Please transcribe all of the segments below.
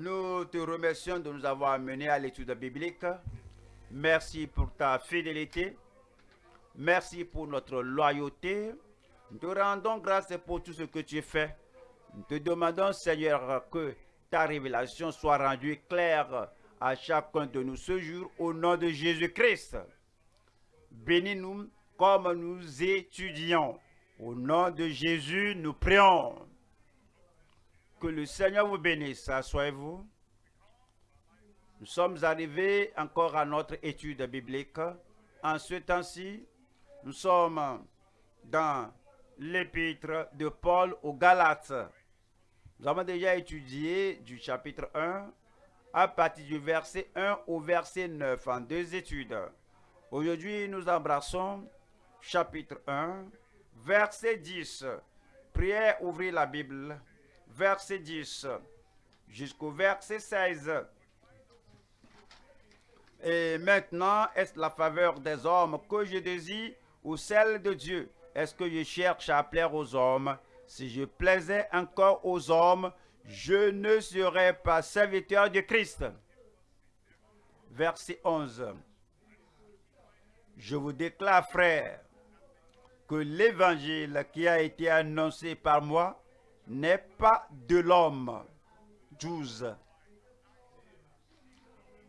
Nous te remercions de nous avoir amenés à l'étude biblique. Merci pour ta fidélité. Merci pour notre loyauté. Nous te rendons grâce pour tout ce que tu fais. Nous te demandons, Seigneur, que ta révélation soit rendue claire à chacun de nous ce jour au nom de Jésus-Christ. Bénis-nous comme nous étudions. Au nom de Jésus, nous prions. Que le Seigneur vous bénisse. Assoyez-vous. Nous sommes arrivés encore à notre étude biblique. En ce temps-ci, nous sommes dans l'épître de Paul aux Galates. Nous avons déjà étudié du chapitre 1 à partir du verset 1 au verset 9 en deux études. Aujourd'hui, nous embrassons chapitre 1, verset 10. Prière, ouvrir la Bible, verset 10 jusqu'au verset 16. Et maintenant, est-ce la faveur des hommes que je désire ou celle de Dieu? Est-ce que je cherche à plaire aux hommes? Si je plaisais encore aux hommes, je ne serais pas serviteur de Christ. Verset 11. Je vous déclare, frères, que l'évangile qui a été annoncé par moi n'est pas de l'homme. 12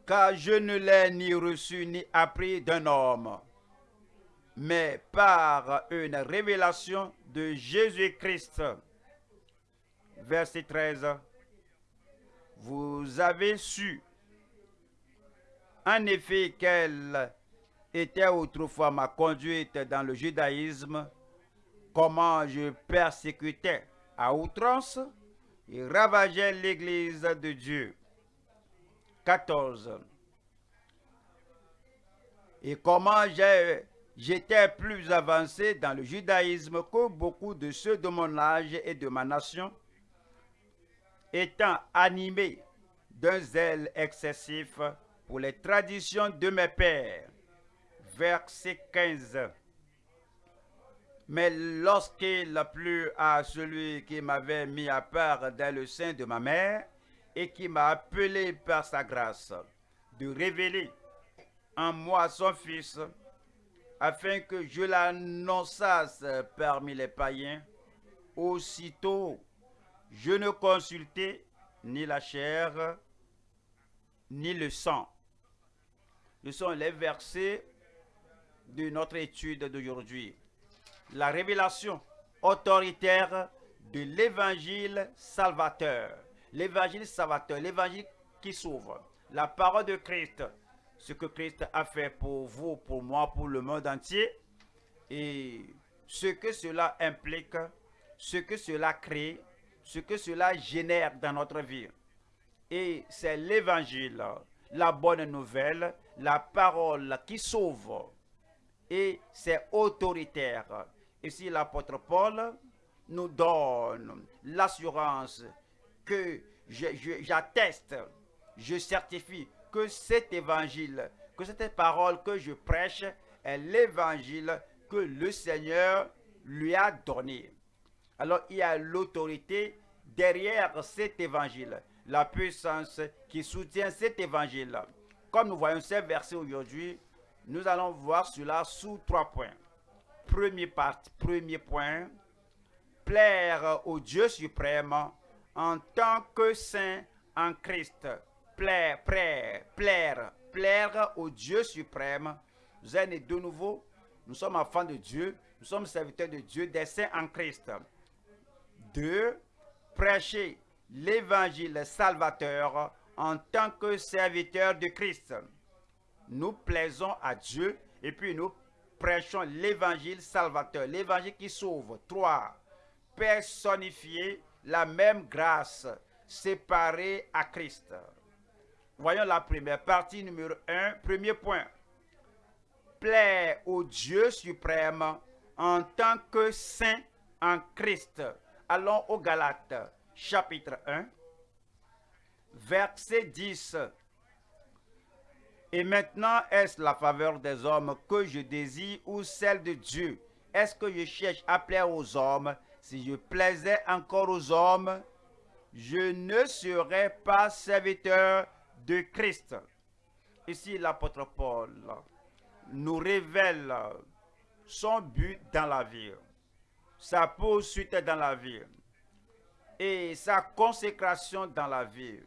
car je ne l'ai ni reçu ni appris d'un homme, mais par une révélation de Jésus-Christ. Verset 13. Vous avez su, en effet, quelle était autrefois ma conduite dans le judaïsme, comment je persécutais à outrance et ravageais l'Église de Dieu 14. Et comment j'étais plus avancé dans le judaïsme que beaucoup de ceux de mon âge et de ma nation, étant animé d'un zèle excessif pour les traditions de mes pères. Verset 15. Mais lorsqu'il plut à celui qui m'avait mis à part dans le sein de ma mère, et qui m'a appelé par sa grâce de révéler en moi son Fils, afin que je l'annonçasse parmi les païens. Aussitôt, je ne consultais ni la chair, ni le sang. Ce sont les versets de notre étude d'aujourd'hui. La révélation autoritaire de l'évangile salvateur l'évangile salvateur, l'évangile qui sauve, la parole de Christ, ce que Christ a fait pour vous, pour moi, pour le monde entier, et ce que cela implique, ce que cela crée, ce que cela génère dans notre vie. Et c'est l'évangile, la bonne nouvelle, la parole qui sauve. Et c'est autoritaire. Ici, l'apôtre Paul nous donne l'assurance que j'atteste, je, certifie que cet évangile, que cette parole que je prêche est l'évangile que le Seigneur lui a donné. Alors il y a l'autorité derrière cet évangile, la puissance qui soutient cet évangile. Comme nous voyons ces versets aujourd'hui, nous allons voir cela sous trois points. Premier, point, plaire au Dieu suprême en tant que saint en Christ, plaire, plaire, plaire, plaire au Dieu suprême. Vous êtes de nouveau, nous sommes enfants de Dieu, nous sommes serviteurs de Dieu, des saints en Christ. Deux, prêcher l'évangile salvateur en tant que serviteurs de Christ. Nous plaisons à Dieu et puis nous prêchons l'évangile salvateur, l'évangile qui sauve. Trois, personnifier la même grâce séparée à Christ. Voyons la première partie, numéro 1, premier point. Plaire au Dieu suprême en tant que saint en Christ. Allons au Galates, chapitre 1, verset 10. Et maintenant, est-ce la faveur des hommes que je désire ou celle de Dieu? Est-ce que je cherche à plaire aux hommes? Si je plaisais encore aux hommes, je ne serai pas serviteur de Christ. Ici, l'apôtre Paul nous révèle son but dans la vie, sa poursuite dans la vie et sa consécration dans la vie.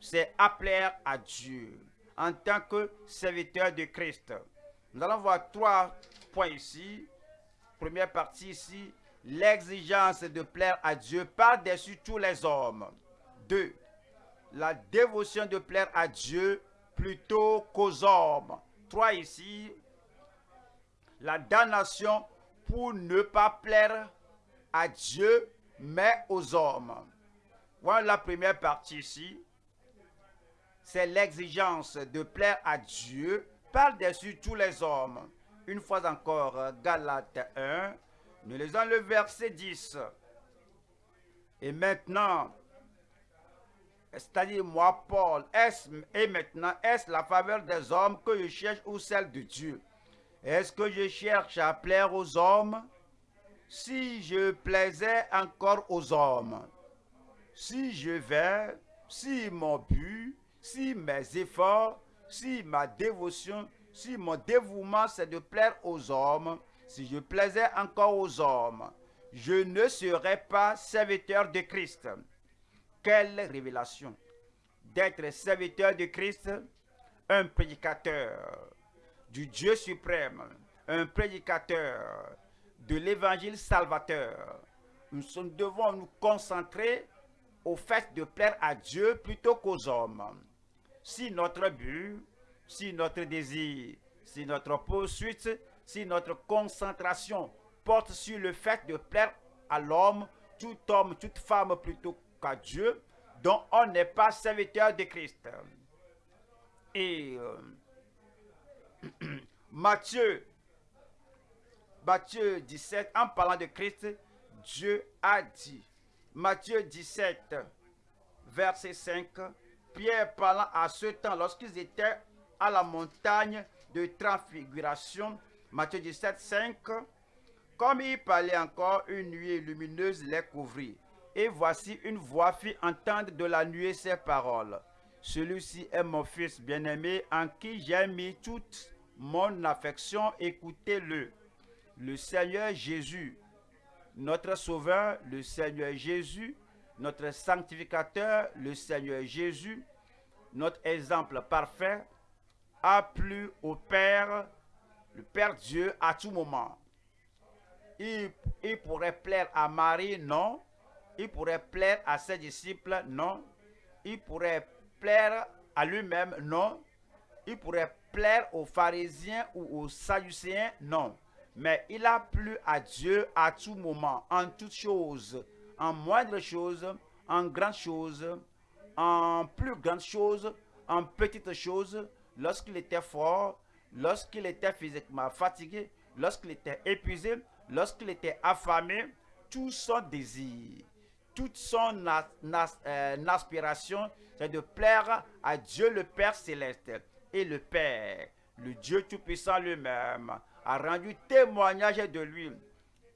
C'est appeler à Dieu en tant que serviteur de Christ. Nous allons voir trois points ici. Première partie ici, l'exigence de plaire à Dieu par-dessus tous les hommes. Deux, la dévotion de plaire à Dieu plutôt qu'aux hommes. Trois ici, la damnation pour ne pas plaire à Dieu, mais aux hommes. Voilà la première partie ici. C'est l'exigence de plaire à Dieu par-dessus tous les hommes. Une fois encore, Galates 1, nous lisons le verset 10. Et maintenant, c'est-à-dire moi, Paul, est et maintenant, est-ce la faveur des hommes que je cherche ou celle de Dieu? Est-ce que je cherche à plaire aux hommes? Si je plaisais encore aux hommes, si je vais, si mon but, si mes efforts, si ma dévotion, si mon dévouement c'est de plaire aux hommes, si je plaisais encore aux hommes, je ne serais pas serviteur de Christ. Quelle révélation d'être serviteur de Christ, un prédicateur du Dieu suprême, un prédicateur de l'évangile salvateur. Nous devons nous concentrer au fait de plaire à Dieu plutôt qu'aux hommes. Si notre but, si notre désir, si notre poursuite, si notre concentration porte sur le fait de plaire à l'homme, tout homme, toute femme plutôt qu'à Dieu, dont on n'est pas serviteur de Christ. Et euh, Matthieu, Matthieu 17, en parlant de Christ, Dieu a dit, Matthieu 17, verset 5, Pierre parlant à ce temps, lorsqu'ils étaient à la montagne de transfiguration, Matthieu 17, 5, comme il parlait encore, une nuée lumineuse les couvrit. Et voici une voix fit entendre de la nuée ces paroles. Celui-ci est mon fils bien-aimé en qui j'ai mis toute mon affection. Écoutez-le. Le Seigneur Jésus, notre Sauveur, le Seigneur Jésus, notre sanctificateur, le Seigneur Jésus, notre exemple parfait, a plu au Père, le Père Dieu, à tout moment. Il, pourrait plaire à Marie, non. Il pourrait plaire à ses disciples, non. Il pourrait plaire à lui-même, non. Il pourrait plaire aux pharisiens ou aux sadducéens, non. Mais il a plu à Dieu à tout moment, en toutes choses, en moindre chose, en grande chose, en plus grande chose, en petite chose, lorsqu'il était fort, lorsqu'il était physiquement fatigué, lorsqu'il était épuisé, lorsqu'il était affamé, tout son désir, toute son euh, aspiration, c'est de plaire à Dieu le Père céleste. Et le Père, le Dieu Tout-Puissant lui-même, a rendu témoignage de lui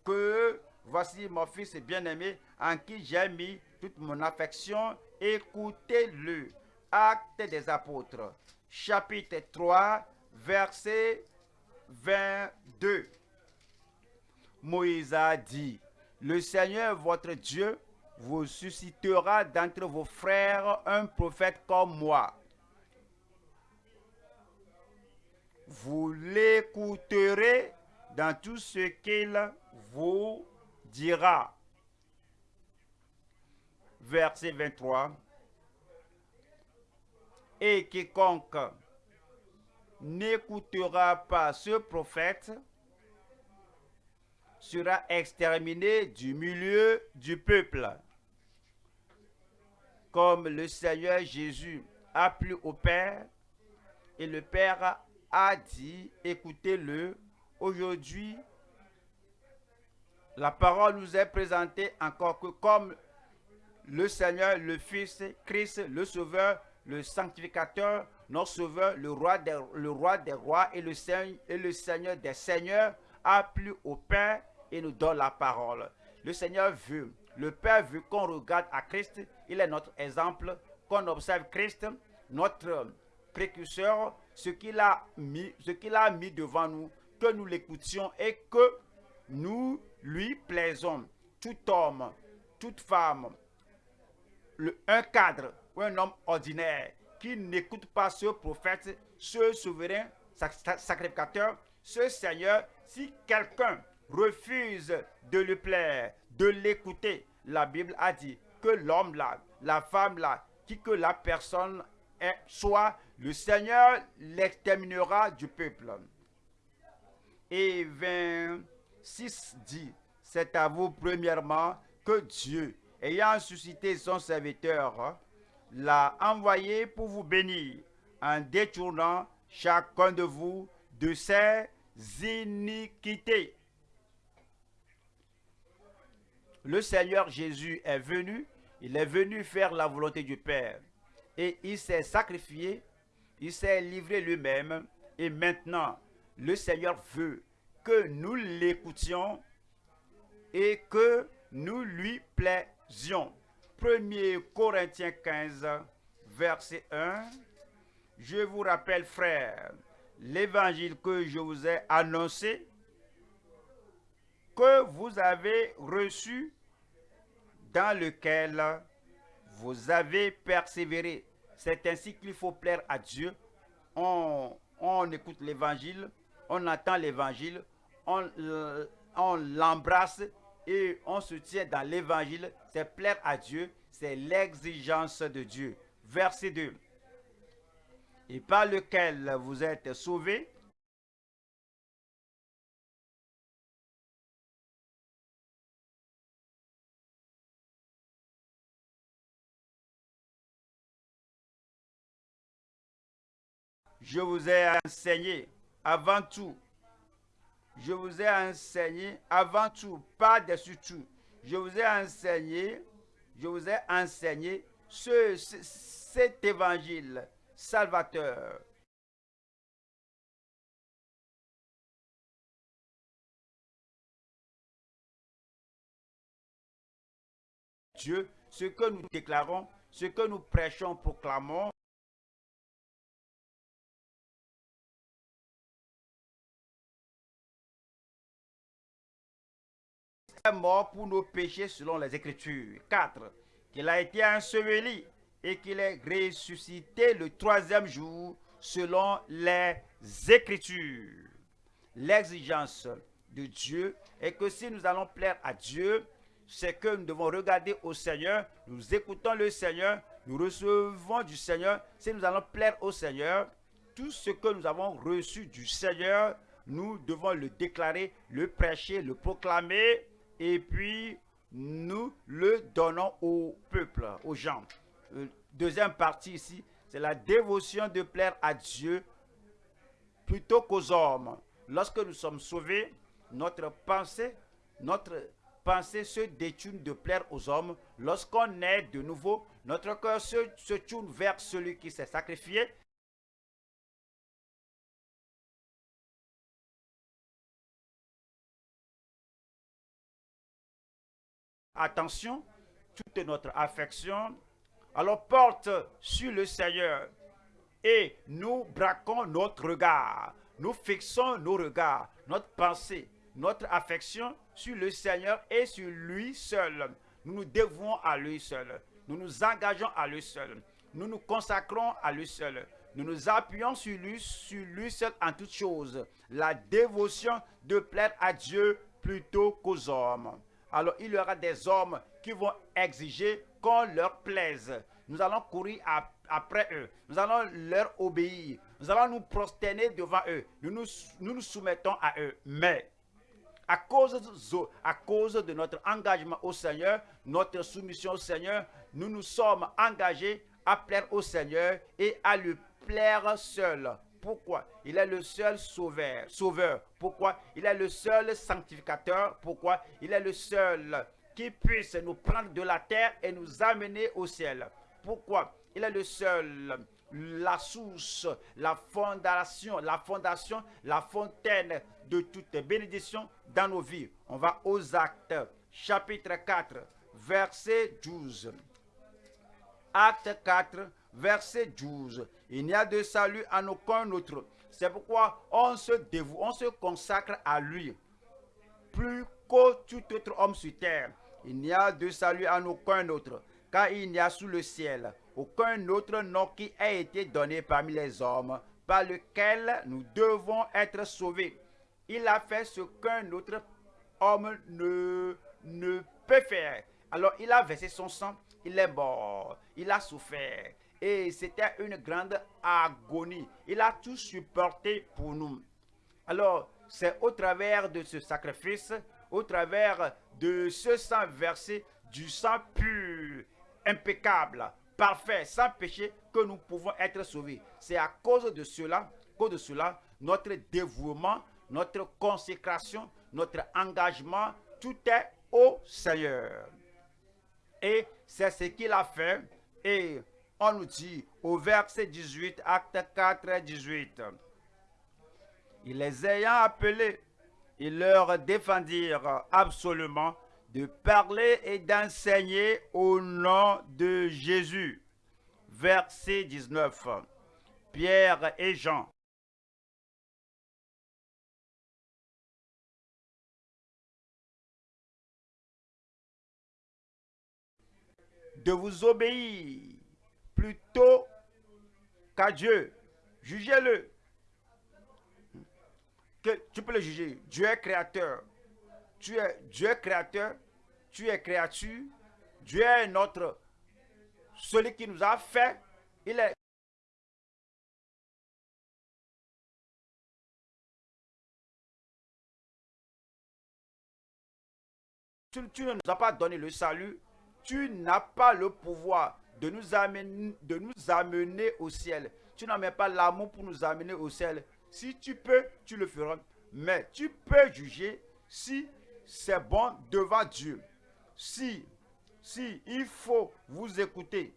que voici mon fils bien-aimé en qui j'ai mis toute mon affection. Écoutez-le. Acte des apôtres, chapitre 3, verset 22. Moïse a dit, le Seigneur votre Dieu vous suscitera d'entre vos frères un prophète comme moi. Vous l'écouterez dans tout ce qu'il vous dira. Verset 23. Et quiconque n'écoutera pas ce prophète sera exterminé du milieu du peuple. Comme le Seigneur Jésus a plu au Père, et le Père a dit, écoutez-le, aujourd'hui, la parole nous est présentée encore que comme le Seigneur, le Fils, Christ, le Sauveur, le Sanctificateur, notre Sauveur, le Roi des, roi rois et le, Seigneur, des seigneurs, a plu au Père et nous donne la parole. Le Seigneur veut, le Père veut qu'on regarde à Christ Il est notre exemple. Qu'on observe Christ, notre précurseur, ce qu'il a mis, ce qu'il a mis devant nous, que nous l'écoutions et que nous lui plaisons. Tout homme, toute femme, un cadre ou un homme ordinaire qui n'écoute pas ce prophète, ce souverain sacrificateur, ce Seigneur, si quelqu'un refuse de lui plaire, de l'écouter, la Bible a dit que l'homme là, la femme là, qui que la personne soit, le Seigneur l'exterminera du peuple. Et 26 dit, c'est à vous premièrement que Dieu, ayant suscité son serviteur, l'a envoyé pour vous bénir en détournant chacun de vous de ses iniquités. Le Seigneur Jésus est venu, il est venu faire la volonté du Père. Et il s'est sacrifié, il s'est livré lui-même. Et maintenant, le Seigneur veut que nous l'écoutions et que nous lui plaisions. 1 Corinthiens 15, verset 1. Je vous rappelle, frères, l'évangile que je vous ai annoncé, que vous avez reçu, dans lequel vous avez persévéré. C'est ainsi qu'il faut plaire à Dieu. On, on écoute l'évangile, on entend l'évangile, on, on l'embrasse et on se tient dans l'évangile. C'est plaire à Dieu, c'est l'exigence de Dieu. Verset 2 et par lequel vous êtes sauvés, je vous ai enseigné avant tout. Je vous ai enseigné avant tout, pas dessus tout. Je vous ai enseigné, je vous ai enseigné ce, cet évangile salvateur. Dieu, ce que nous déclarons, ce que nous prêchons, proclamons, mort pour nos péchés selon les Écritures. 4. Qu'il a été enseveli et qu'il est ressuscité le troisième jour selon les Écritures. L'exigence de Dieu est que si nous allons plaire à Dieu, c'est que nous devons regarder au Seigneur, nous écoutons le Seigneur, nous recevons du Seigneur. Si nous allons plaire au Seigneur, tout ce que nous avons reçu du Seigneur, nous devons le déclarer, le prêcher, le proclamer, et puis nous le donnons au peuple, aux gens. Euh, deuxième partie ici, c'est la dévotion de plaire à Dieu plutôt qu'aux hommes. Lorsque nous sommes sauvés, notre pensée, notre pensée se détourne de plaire aux hommes. Lorsqu'on est de nouveau, notre cœur se, se tourne vers celui qui s'est sacrifié. Attention, toute notre affection, alors porte sur le Seigneur et nous braquons notre regard. Nous fixons nos regards, notre pensée, notre affection sur le Seigneur et sur lui seul. Nous nous dévouons à lui seul. Nous nous engageons à lui seul. Nous nous consacrons à lui seul. Nous nous appuyons sur lui, sur lui seul en toutes choses. La dévotion de plaire à Dieu plutôt qu'aux hommes. Alors il y aura des hommes qui vont exiger qu'on leur plaise. Nous allons courir après eux. Nous allons leur obéir. Nous allons nous prosterner devant eux. Nous nous, soumettons à eux. Mais à cause, de, à cause de notre engagement au Seigneur, notre soumission au Seigneur, nous nous sommes engagés à plaire au Seigneur et à lui plaire seul. Pourquoi? Il est le seul sauveur. Pourquoi? Il est le seul sanctificateur. Pourquoi? Il est le seul qui puisse nous prendre de la terre et nous amener au ciel. Pourquoi? Il est le seul, la source, la fondation, la fondation, la fontaine de toutes bénédictions dans nos vies. On va aux actes, chapitre 4, verset 12. Acte 4, verset 12. Il n'y a de salut en aucun autre. C'est pourquoi on se dévoue, on se consacre à lui. Plus qu'au tout autre homme sur terre. Il n'y a de salut en aucun autre. Car il n'y a sous le ciel aucun autre nom qui ait été donné parmi les hommes par lequel nous devons être sauvés. Il a fait ce qu'un autre homme ne, ne peut faire. Alors il a versé son sang, il est mort, il a souffert. Et c'était une grande agonie. Il a tout supporté pour nous. Alors, c'est au travers de ce sacrifice, au travers de ce sang versé, du sang pur, impeccable, parfait, sans péché, que nous pouvons être sauvés. C'est à cause de cela, cause de cela, notre dévouement, notre consécration, notre engagement, tout est au Seigneur. Et c'est ce qu'il a fait. Et on nous dit au verset 18, acte 4, 18. Il les ayant appelés, ils leur défendirent absolument de parler et d'enseigner au nom de Jésus. Verset 19. Pierre et Jean. De vous obéir plutôt qu'à Dieu. Jugez-le. Tu peux le juger. Dieu est créateur. Tu es Dieu est créateur. Tu es créature. Dieu est notre celui qui nous a fait. Il est tu, tu, ne nous as pas donné le salut, tu n'as pas le pouvoir de nous amener, au ciel. Tu n'as même pas l'amour pour nous amener au ciel. Si tu peux, tu le feras. Mais tu peux juger si c'est bon devant Dieu. Si, si il faut vous écouter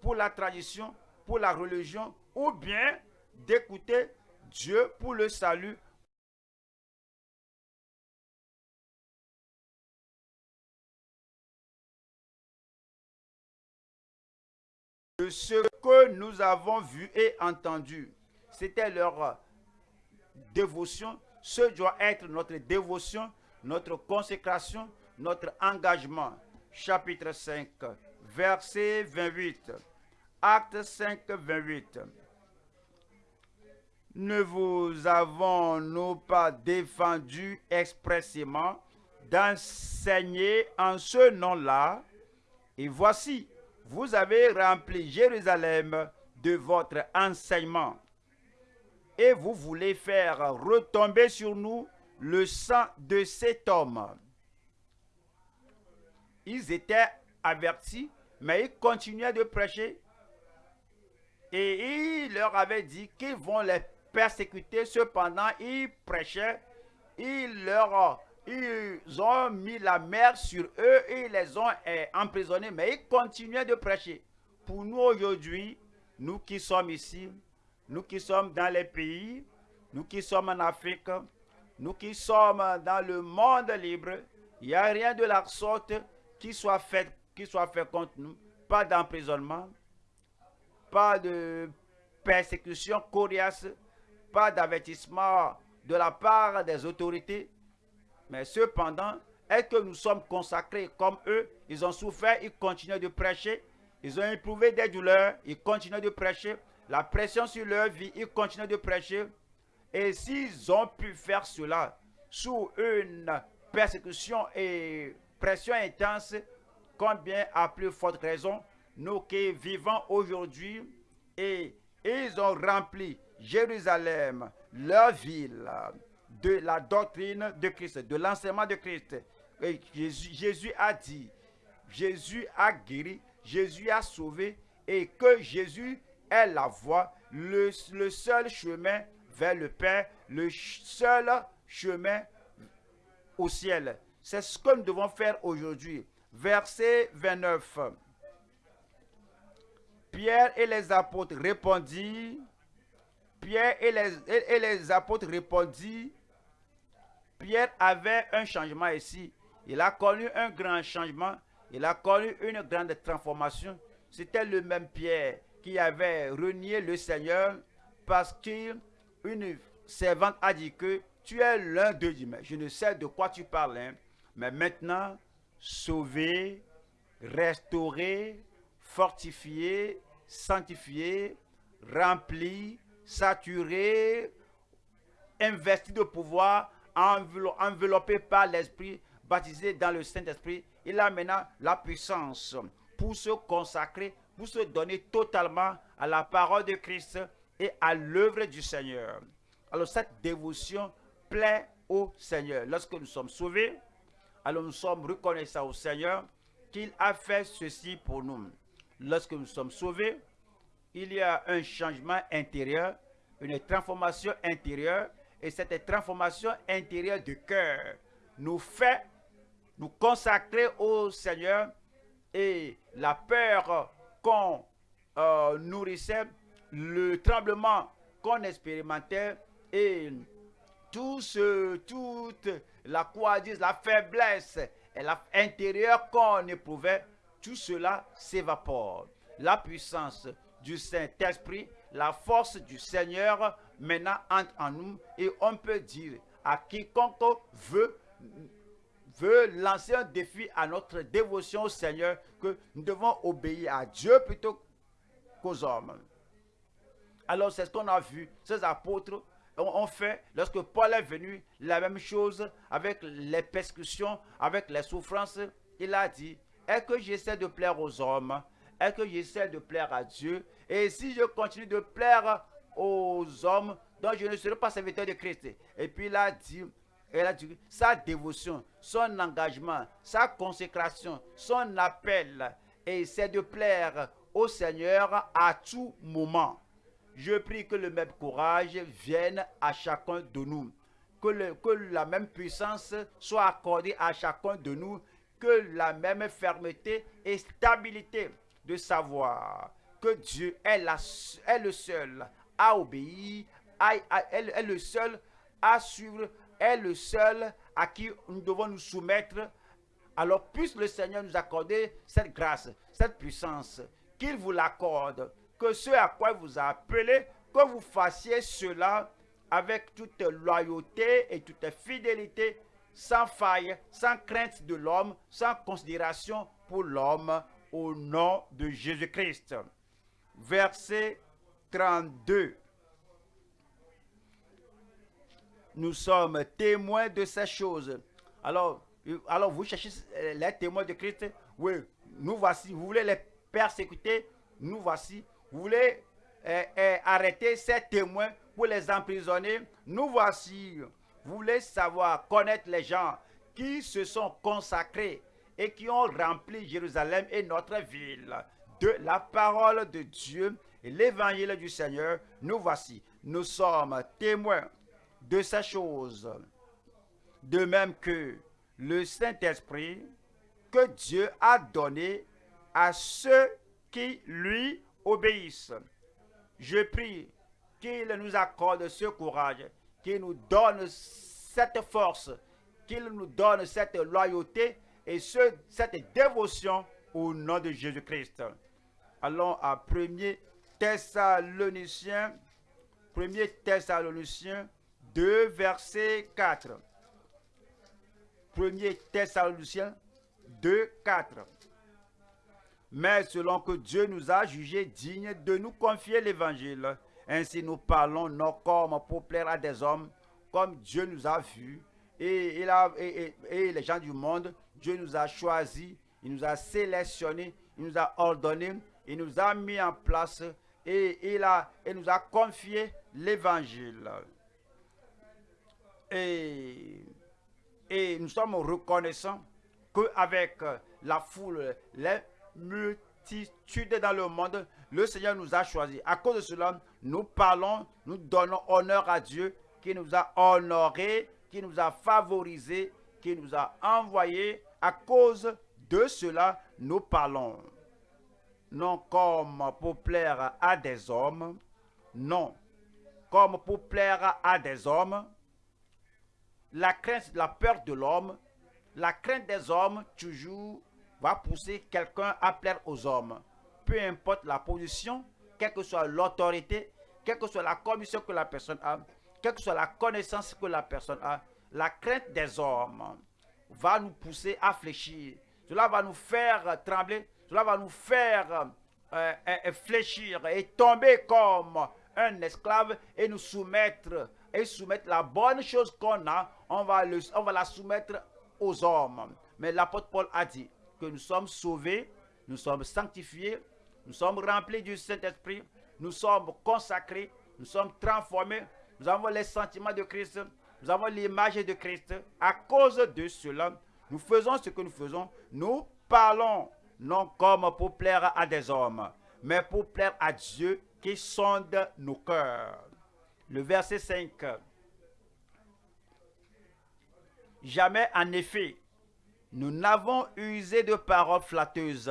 pour la tradition, pour la religion, ou bien d'écouter Dieu pour le salut, ce que nous avons vu et entendu. C'était leur dévotion. Ce doit être notre dévotion, notre consécration, notre engagement. Chapitre 5, verset 28. Acte 5, 28. Ne vous avons-nous pas défendu expressément d'enseigner en ce nom-là? Et voici, vous avez rempli Jérusalem de votre enseignement. Et vous voulez faire retomber sur nous le sang de cet homme. Ils étaient avertis, mais ils continuaient de prêcher. Et il leur avait dit qu'ils vont les persécuter. Cependant, ils prêchaient. Ils leur ils ont mis la mer sur eux et ils les ont eh, emprisonnés, mais ils continuaient de prêcher. Pour nous aujourd'hui, nous qui sommes ici, nous qui sommes dans les pays, nous qui sommes en Afrique, nous qui sommes dans le monde libre, il n'y a rien de la sorte qui soit fait, qui soit fait contre nous. Pas d'emprisonnement, pas de persécution coriace, pas d'avertissement de la part des autorités. Mais cependant, est-ce que nous sommes consacrés comme eux? Ils ont souffert, ils continuent de prêcher. Ils ont éprouvé des douleurs, ils continuent de prêcher. La pression sur leur vie, ils continuent de prêcher. Et s'ils ont pu faire cela sous une persécution et pression intense, combien à plus forte raison, nous qui vivons aujourd'hui, et ils ont rempli Jérusalem, leur ville, de la doctrine de Christ, de l'enseignement de Christ. Jésus, a dit, Jésus a guéri, Jésus a sauvé et que Jésus est la voie, le, le seul chemin vers le Père, le seul chemin au ciel. C'est ce que nous devons faire aujourd'hui. Verset 29. Pierre et les apôtres répondirent, Pierre et les, et les apôtres répondirent, Pierre avait un changement ici. Il a connu un grand changement. Il a connu une grande transformation. c'était le même Pierre qui avait renié le Seigneur parce qu'une servante a dit que tu es l'un d'eux. Mais je ne sais de quoi tu parles. Hein. Mais maintenant, sauvé, restauré, fortifié, sanctifié, rempli, saturé, investi de pouvoir, enveloppé par l'Esprit, baptisé dans le Saint-Esprit. Il a maintenant la puissance pour se consacrer, pour se donner totalement à la parole de Christ et à l'œuvre du Seigneur. Alors cette dévotion plaît au Seigneur. Lorsque nous sommes sauvés, alors nous sommes reconnaissants au Seigneur qu'il a fait ceci pour nous. Lorsque nous sommes sauvés, il y a un changement intérieur, une transformation intérieure, et cette transformation intérieure du cœur nous fait nous consacrer au Seigneur et la peur qu'on euh, nourrissait, le tremblement qu'on expérimentait et tout ce, toute la coadise, la faiblesse et l'intérieur qu'on éprouvait, tout cela s'évapore. La puissance du Saint-Esprit, la force du Seigneur maintenant entre en nous et on peut dire à quiconque veut lancer un défi à notre dévotion au Seigneur que nous devons obéir à Dieu plutôt qu'aux hommes. Alors c'est ce qu'on a vu, ces apôtres ont fait, lorsque Paul est venu, la même chose avec les persécutions, avec les souffrances. Il a dit, est-ce que j'essaie de plaire aux hommes? Est-ce que j'essaie de plaire à Dieu? Et si je continue de plaire aux hommes, donc je ne serai pas serviteur de Christ. Et puis il a dit, elle a dit, sa dévotion, son engagement, sa consécration, son appel, et c'est de plaire au Seigneur à tout moment. Je prie que le même courage vienne à chacun de nous. Que, que la même puissance soit accordée à chacun de nous. Que la même fermeté et stabilité de savoir que Dieu est, la, est le seul à obéir, est le seul à suivre est le seul à qui nous devons nous soumettre. Alors puisse le Seigneur nous accorder cette grâce, cette puissance, qu'il vous l'accorde, que ce à quoi il vous a appelé, que vous fassiez cela avec toute loyauté et toute fidélité, sans faille, sans crainte de l'homme, sans considération pour l'homme, au nom de Jésus-Christ. Verset 32 nous sommes témoins de ces choses. Alors, alors vous cherchez euh, les témoins de Christ. Oui, nous voici. Vous voulez les persécuter? Nous voici. Vous voulez euh, euh, arrêter ces témoins pour les emprisonner? Nous voici. Vous voulez savoir, connaître les gens qui se sont consacrés et qui ont rempli Jérusalem et notre ville de la parole de Dieu l'évangile du Seigneur. Nous voici. Nous sommes témoins de ces choses. De même que le Saint-Esprit que Dieu a donné à ceux qui lui obéissent. Je prie qu'il nous accorde ce courage, qu'il nous donne cette force, qu'il nous donne cette loyauté et ce, cette dévotion au nom de Jésus-Christ. Allons à 1er Thessaloniciens, 1er Thessaloniciens 2, verset 4. Premier Thessaloniciens 2, 4. Mais selon que Dieu nous a jugés dignes de nous confier l'évangile, ainsi nous parlons non comme pour plaire à des hommes, comme Dieu nous a vus, et, et, et, les gens du monde, Dieu nous a choisis, il nous a sélectionnés, il nous a ordonnés, il nous a mis en place, et il, a, nous a confié l'évangile. Et, et nous sommes reconnaissants qu'avec la foule, les multitudes dans le monde, le Seigneur nous a choisis. À cause de cela, nous parlons, nous donnons honneur à Dieu qui nous a honorés, qui nous a favorisés, qui nous a envoyés. À cause de cela, nous parlons. Non comme pour plaire à des hommes, non comme pour plaire à des hommes, la crainte, la peur de l'homme, la crainte des hommes toujours va pousser quelqu'un à plaire aux hommes. peu importe la position, quelle que soit l'autorité, quelle que soit la commission que la personne a, quelle que soit la connaissance que la personne a, la crainte des hommes va nous pousser à fléchir. Cela va nous faire trembler, cela va nous faire euh, euh, fléchir et tomber comme un esclave et nous soumettre et soumettre la bonne chose qu'on a, on va, on va la soumettre aux hommes. Mais l'apôtre Paul a dit que nous sommes sauvés, nous sommes sanctifiés, nous sommes remplis du Saint-Esprit, nous sommes consacrés, nous sommes transformés, nous avons les sentiments de Christ, nous avons l'image de Christ. À cause de cela, nous faisons ce que nous faisons. Nous parlons non comme pour plaire à des hommes, mais pour plaire à Dieu qui sonde nos cœurs. Le verset 5. Jamais en effet, nous n'avons usé de paroles flatteuses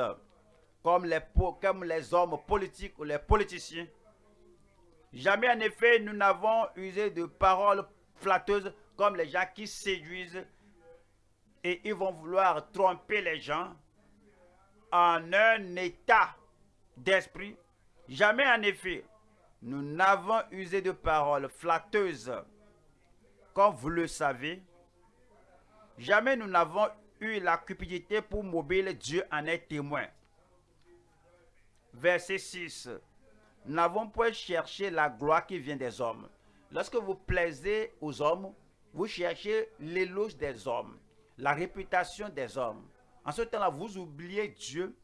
comme les, comme les hommes politiques ou les politiciens. Jamais en effet, nous n'avons usé de paroles flatteuses comme les gens qui séduisent et ils vont vouloir tromper les gens en un état d'esprit. Jamais en effet, nous n'avons usé de paroles flatteuses, comme vous le savez. Jamais nous n'avons eu la cupidité pour mobile Dieu en est témoin. Verset 6. Nous n'avons point cherché la gloire qui vient des hommes. Lorsque vous plaisez aux hommes, vous cherchez l'éloge des hommes, la réputation des hommes. En ce temps-là, vous oubliez Dieu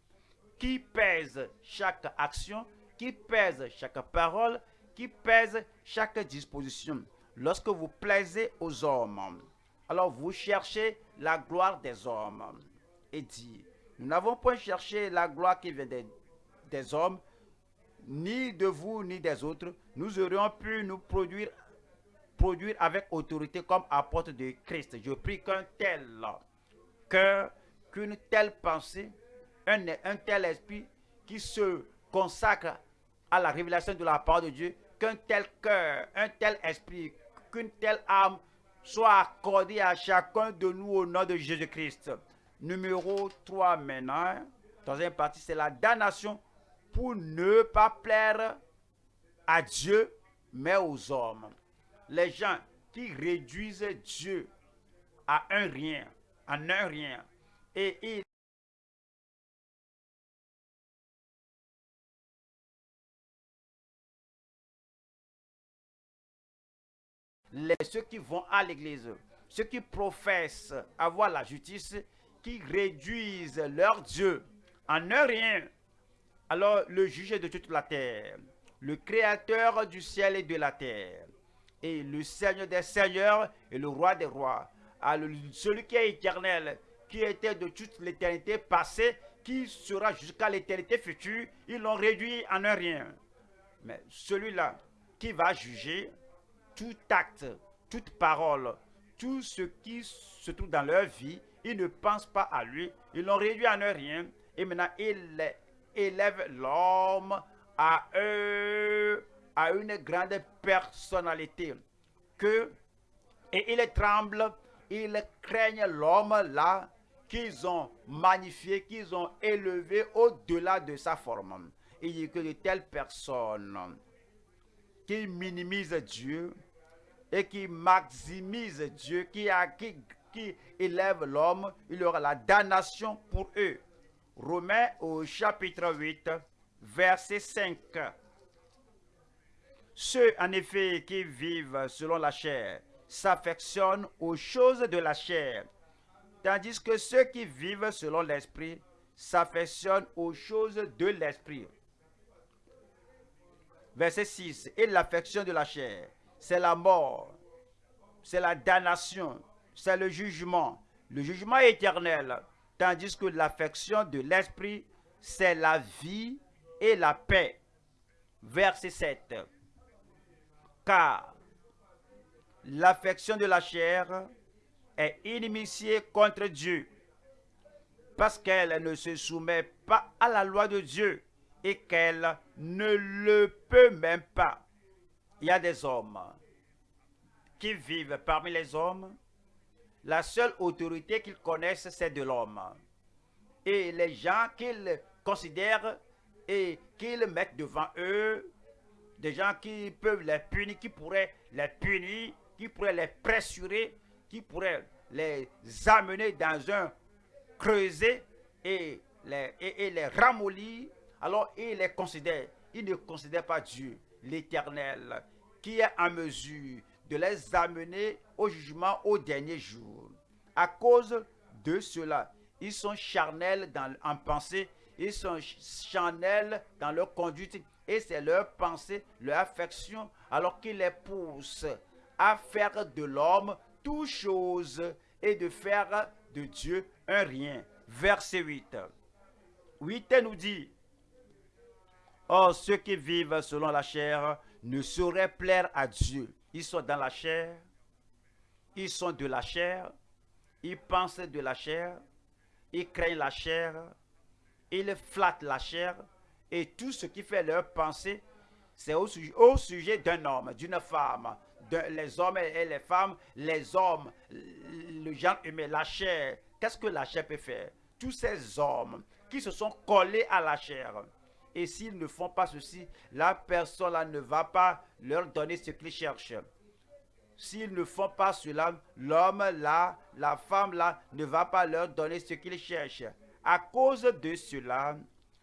qui pèse chaque action qui pèse chaque parole, qui pèse chaque disposition. Lorsque vous plaisez aux hommes, alors vous cherchez la gloire des hommes. Et dit, nous n'avons point cherché la gloire qui vient des, hommes, ni de vous, ni des autres. Nous aurions pu nous produire, produire avec autorité comme apôtre de Christ. Je prie qu'un tel cœur, qu'une telle pensée, un, un tel esprit qui se consacre à la révélation de la part de Dieu, qu'un tel cœur, un tel esprit, qu'une telle âme soit accordée à chacun de nous au nom de Jésus-Christ. Numéro 3 maintenant, troisième partie, c'est la damnation pour ne pas plaire à Dieu, mais aux hommes. Les gens qui réduisent Dieu à un rien, en un rien, et ils les, ceux qui vont à l'église, ceux qui professent avoir la justice, qui réduisent leur Dieu en un rien. Alors le juge de toute la terre, le créateur du ciel et de la terre, et le Seigneur des seigneurs et le roi des rois, celui qui est éternel, qui était de toute l'éternité passée, qui sera jusqu'à l'éternité future, ils l'ont réduit en un rien. Mais celui-là qui va juger, tout acte, toute parole, tout ce qui se trouve dans leur vie, ils ne pensent pas à lui, ils l'ont réduit en un rien, et maintenant ils élèvent l'homme à, eux, à une grande personnalité, que, et ils tremblent, ils craignent l'homme là, qu'ils ont magnifié, qu'ils ont élevé au-delà de sa forme. Il dit que de telles personnes qui minimisent Dieu, et qui maximise Dieu, qui, qui, qui élève l'homme, il y aura la damnation pour eux. Romains au chapitre 8, verset 5. Ceux en effet qui vivent selon la chair s'affectionnent aux choses de la chair, tandis que ceux qui vivent selon l'esprit s'affectionnent aux choses de l'esprit. Verset 6. Et l'affection de la chair c'est la mort, c'est la damnation, c'est le jugement, le jugement éternel, tandis que l'affection de l'esprit, c'est la vie et la paix. Verset 7. Car l'affection de la chair est inimitié contre Dieu, parce qu'elle ne se soumet pas à la loi de Dieu et qu'elle ne le peut même pas il y a des hommes qui vivent parmi les hommes. La seule autorité qu'ils connaissent, c'est de l'homme. Et les gens qu'ils considèrent et qu'ils mettent devant eux des gens qui peuvent les punir, qui pourraient les punir, qui pourraient les pressurer, qui pourraient les amener dans un creuset et les, ramollir, alors ils les ne considèrent pas Dieu, l'Éternel, qui est en mesure de les amener au jugement au dernier jour. À cause de cela, ils sont charnels dans, en pensée, ils sont charnels dans leur conduite, et c'est leur pensée, leur affection, alors qu'ils les poussent à faire de l'homme chose et de faire de Dieu un rien. Verset 8. 8 nous dit, Or ceux qui vivent selon la chair ne sauraient plaire à Dieu. Ils sont dans la chair, ils sont de la chair, ils pensent de la chair, ils craignent la chair, ils flattent la chair, et tout ce qui fait leur pensée, c'est au, sujet d'un homme, d'une femme, les hommes et les femmes, les hommes, le genre humain, la chair. Qu'est-ce que la chair peut faire? Tous ces hommes qui se sont collés à la chair. Et s'ils ne font pas ceci, la personne là ne va pas leur donner ce qu'ils cherchent. S'ils ne font pas cela, l'homme là, la femme là, ne va pas leur donner ce qu'ils cherchent. À cause de cela,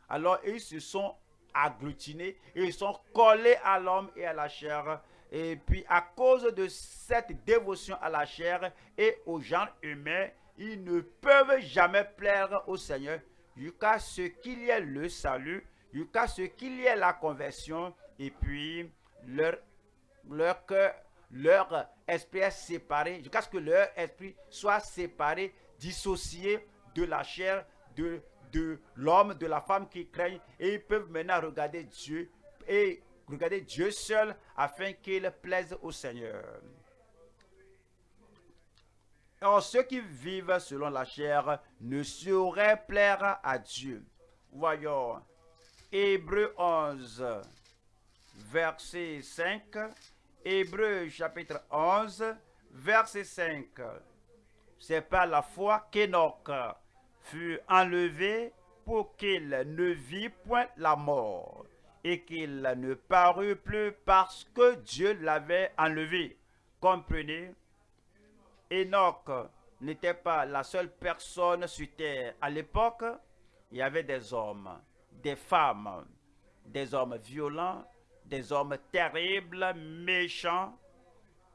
alors ils se sont agglutinés, ils sont collés à l'homme et à la chair. Et puis à cause de cette dévotion à la chair et aux gens humains, ils ne peuvent jamais plaire au Seigneur jusqu'à ce qu'il y ait le salut, jusqu'à ce qu'il y ait la conversion, et puis leur, cœur, leur esprit est séparé, jusqu'à ce que leur esprit soit séparé, dissocié de la chair, de, de l'homme, de la femme qui craignent, et ils peuvent maintenant regarder Dieu et regarder Dieu seul afin qu'il plaise au Seigneur. Or, ceux qui vivent selon la chair ne sauraient plaire à Dieu. Voyons, Hébreu 11, verset 5. Hébreu chapitre 11, verset 5. C'est par la foi qu'Enoch fut enlevé pour qu'il ne vit point la mort et qu'il ne parut plus parce que Dieu l'avait enlevé. Comprenez? Enoch n'était pas la seule personne sur terre. À l'époque, il y avait des hommes, des femmes, des hommes violents, des hommes terribles, méchants,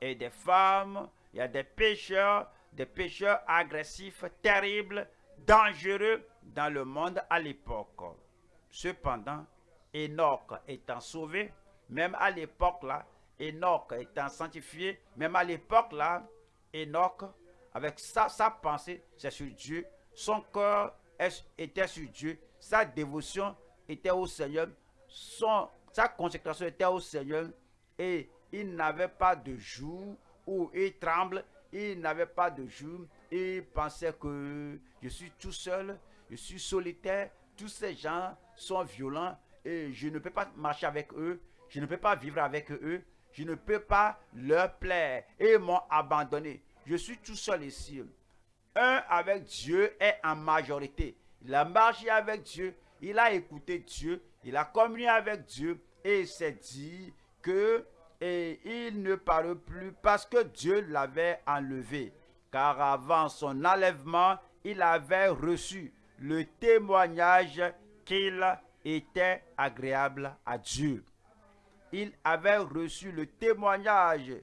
et des femmes, il y a des pécheurs, des pécheurs agressifs, terribles, dangereux dans le monde à l'époque. Cependant, Enoch étant sauvé, même à l'époque là, Enoch étant sanctifié, même à l'époque là, Enoch, avec sa, pensée, c'est sur Dieu. Son cœur était sur Dieu. Sa dévotion était au Seigneur. Sa consécration était au Seigneur. Et il n'avait pas de jour où il tremble. Il n'avait pas de jour. Il pensait que je suis tout seul. Je suis solitaire. Tous ces gens sont violents. Je ne peux pas marcher avec eux. Je ne peux pas vivre avec eux je ne peux pas leur plaire et m'ont abandonné. Je suis tout seul ici. Un avec Dieu est en majorité. Il a marché avec Dieu, il a écouté Dieu, il a communié avec Dieu et il s'est dit que et il ne parle plus parce que Dieu l'avait enlevé. Car avant son enlèvement, il avait reçu le témoignage qu'il était agréable à Dieu il avait reçu le témoignage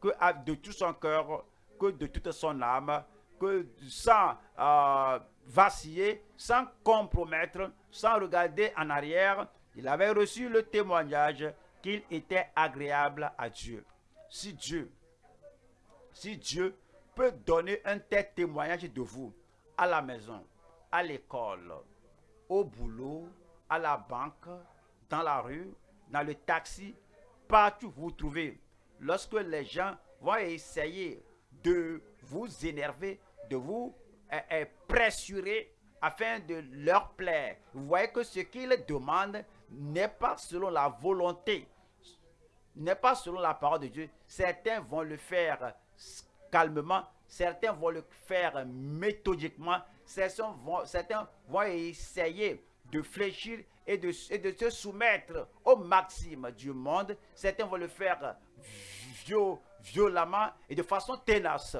que de tout son cœur, que de toute son âme, que sans euh, vaciller, sans compromettre, sans regarder en arrière, il avait reçu le témoignage qu'il était agréable à Dieu. Si Dieu, si Dieu peut donner un tel témoignage de vous à la maison, à l'école, au boulot, à la banque, dans la rue, dans le taxi, partout vous trouvez, lorsque les gens vont essayer de vous énerver, de vous euh, euh, pressurer afin de leur plaire, vous voyez que ce qu'ils demandent n'est pas selon la volonté, n'est pas selon la parole de Dieu. Certains vont le faire calmement, certains vont le faire méthodiquement, certains vont, certains vont essayer de fléchir et de, de se soumettre aux maximes du monde. Certains vont le faire violemment et de façon tenace.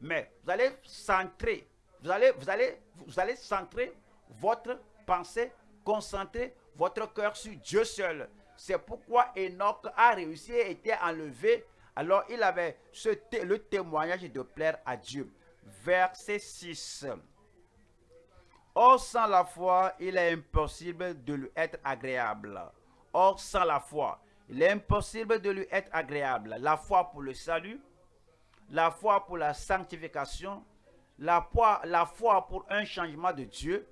Mais vous allez centrer, vous allez, vous allez, vous allez centrer votre pensée, concentrer votre cœur sur Dieu seul. C'est pourquoi Enoch a réussi et été enlevé. Alors il avait ce le témoignage de plaire à Dieu. Verset 6. Or, sans la foi, il est impossible de lui être agréable. Or, sans la foi, il est impossible de lui être agréable. La foi pour le salut, la foi pour la sanctification, la foi, la foi pour un changement de Dieu,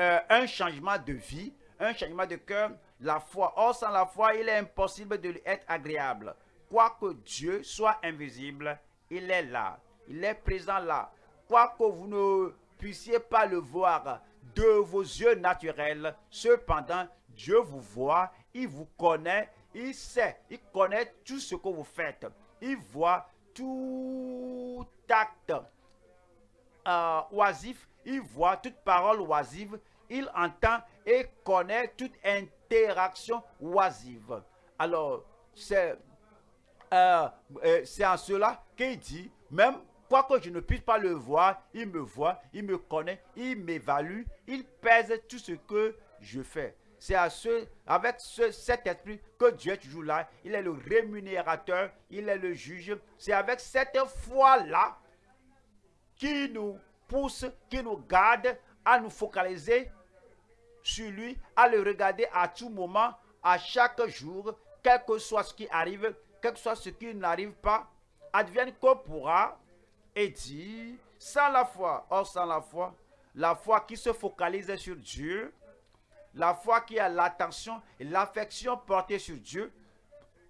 euh, un changement de vie, un changement de cœur, la foi. Or, sans la foi, il est impossible de lui être agréable. Quoique Dieu soit invisible, il est là. Il est présent là. Quoique vous ne puissiez pas le voir de vos yeux naturels. Cependant, Dieu vous voit, il vous connaît, il sait, il connaît tout ce que vous faites. Il voit tout acte euh, oisif, il voit toute parole oisive, il entend et connaît toute interaction oisive. Alors, c'est euh, euh, en cela qu'il dit, même Quoique je ne puisse pas le voir, il me voit, il me connaît, il m'évalue, il pèse tout ce que je fais. C'est avec ce, cet esprit que Dieu est toujours là. Il est le rémunérateur, il est le juge. C'est avec cette foi-là qui nous pousse, qui nous garde à nous focaliser sur lui, à le regarder à tout moment, à chaque jour, quel que soit ce qui arrive, quel que soit ce qui n'arrive pas, advienne qu'on pourra, et dit, sans la foi, or sans la foi, la foi qui se focalise sur Dieu, la foi qui a l'attention et l'affection portée sur Dieu,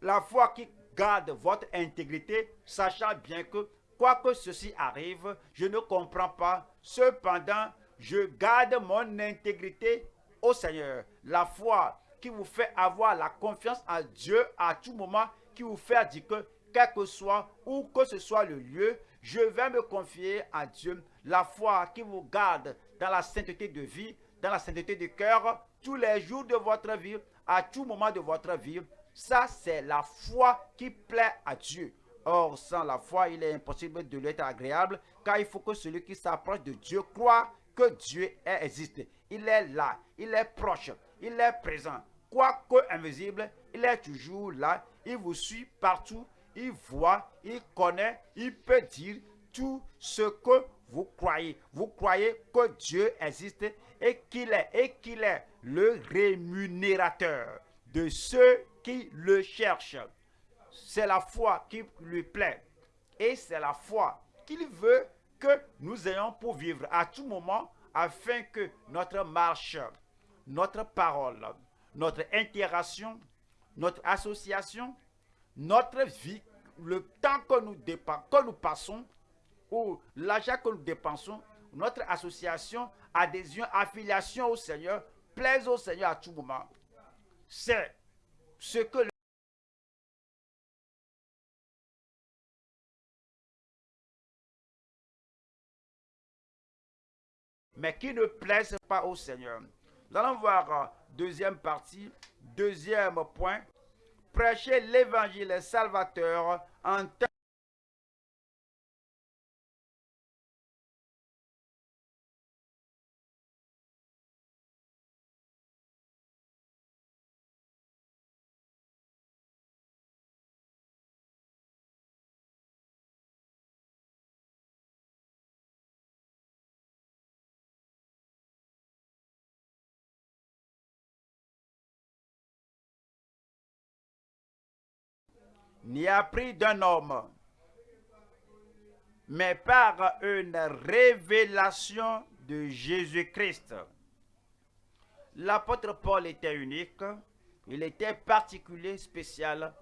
la foi qui garde votre intégrité, sachant bien que quoi que ceci arrive, je ne comprends pas. Cependant, je garde mon intégrité au Seigneur. La foi qui vous fait avoir la confiance en Dieu à tout moment, qui vous fait dire que quel que soit où que ce soit le lieu, je vais me confier à Dieu. La foi qui vous garde dans la sainteté de vie, dans la sainteté de cœur, tous les jours de votre vie, à tout moment de votre vie. Ça, c'est la foi qui plaît à Dieu. Or, sans la foi, il est impossible de l'être agréable, car il faut que celui qui s'approche de Dieu croit que Dieu existe. Il est là, il est proche, il est présent. Quoique invisible, il est toujours là, il vous suit partout, il voit, il connaît, il peut dire tout ce que vous croyez. Vous croyez que Dieu existe et qu'il est, et qu'il est le rémunérateur de ceux qui le cherchent. C'est la foi qui lui plaît. Et c'est la foi qu'il veut que nous ayons pour vivre à tout moment afin que notre marche, notre parole, notre interaction, notre association, notre vie, le temps que nous, que nous passons, ou l'argent que nous dépensons, notre association, adhésion, affiliation au Seigneur, plaise au Seigneur à tout moment. C'est ce que le mais qui ne plaise pas au Seigneur. Nous allons voir euh, deuxième partie, deuxième point, prêcher l'évangile salvateur en temps ni appris d'un homme, mais par une révélation de Jésus-Christ. L'apôtre Paul était unique, il était particulier, spécial.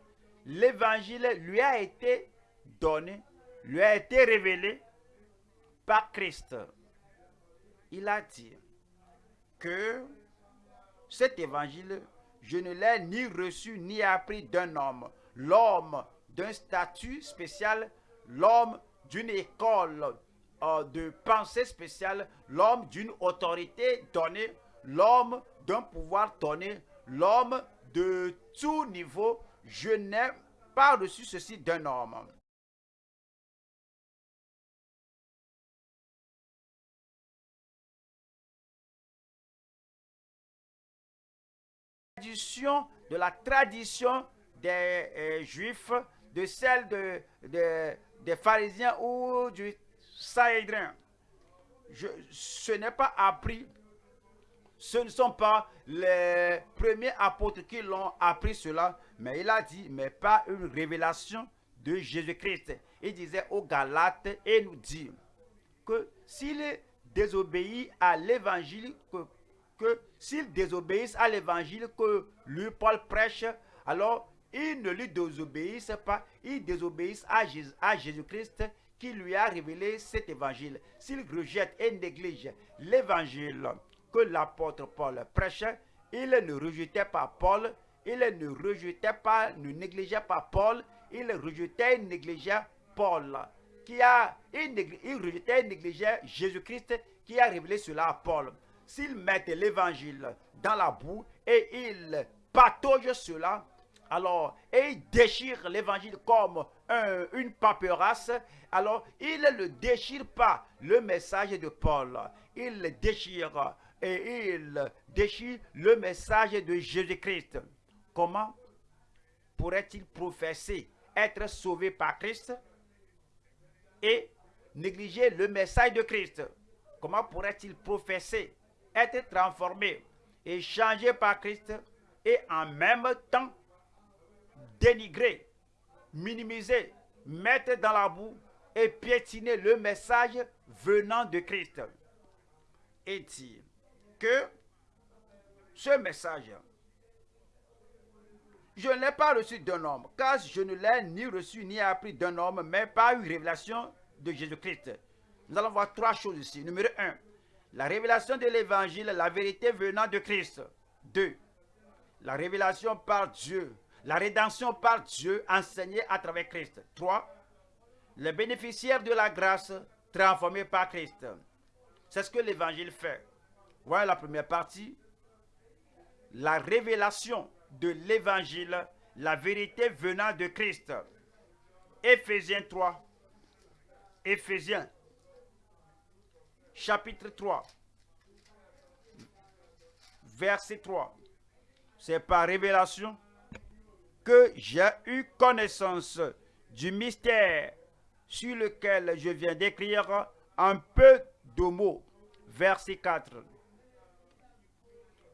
L'évangile lui a été donné, lui a été révélé par Christ. Il a dit que cet évangile, je ne l'ai ni reçu ni appris d'un homme, l'homme d'un statut spécial, l'homme d'une école euh, de pensée spéciale, l'homme d'une autorité donnée, l'homme d'un pouvoir donné, l'homme de tout niveau. Je n'ai pas reçu ceci d'un homme. de la tradition des euh, juifs, de celle de, des pharisiens ou du Sahédrin. ce n'est pas appris. Ce ne sont pas les premiers apôtres qui l'ont appris cela, mais il a dit, mais pas une révélation de Jésus-Christ. Il disait aux Galates et nous dit que s'il désobéit à l'évangile que que s'ils désobéissent à l'évangile que lui, Paul, prêche, alors ils ne lui désobéissent pas, ils désobéissent à Jésus-Christ qui lui a révélé cet évangile. S'ils rejettent et négligent l'évangile que l'apôtre Paul prêchait, ils ne rejetaient pas Paul, ils ne rejetaient pas, ne négligeaient pas Paul, ils rejetaient et négligeaient Paul, qui a, ils rejetaient et négligeaient Jésus-Christ qui a révélé cela à Paul s'ils mettent l'évangile dans la boue et ils pataugent cela, alors, et ils déchirent l'évangile comme une paperasse, alors ils ne déchirent pas le message de Paul. Ils déchirent et ils déchirent le message de Jésus-Christ. Comment pourrait-il professer être sauvé par Christ et négliger le message de Christ? Comment pourrait-il professer être transformé et changé par Christ et en même temps dénigrer, minimiser, mettre dans la boue et piétiner le message venant de Christ. Et dire que ce message, je ne l'ai pas reçu d'un homme, car je ne l'ai ni reçu ni appris d'un homme, mais par une révélation de Jésus-Christ. Nous allons voir trois choses ici. Numéro un, la révélation de l'évangile, la vérité venant de Christ. 2. La révélation par Dieu, la rédemption par Dieu enseignée à travers Christ. 3. Les bénéficiaires de la grâce transformés par Christ. C'est ce que l'évangile fait. Voilà la première partie. La révélation de l'évangile, la vérité venant de Christ. Éphésiens 3. Éphésiens chapitre 3, verset 3. C'est par révélation que j'ai eu connaissance du mystère sur lequel je viens d'écrire un peu de mots. Verset 4.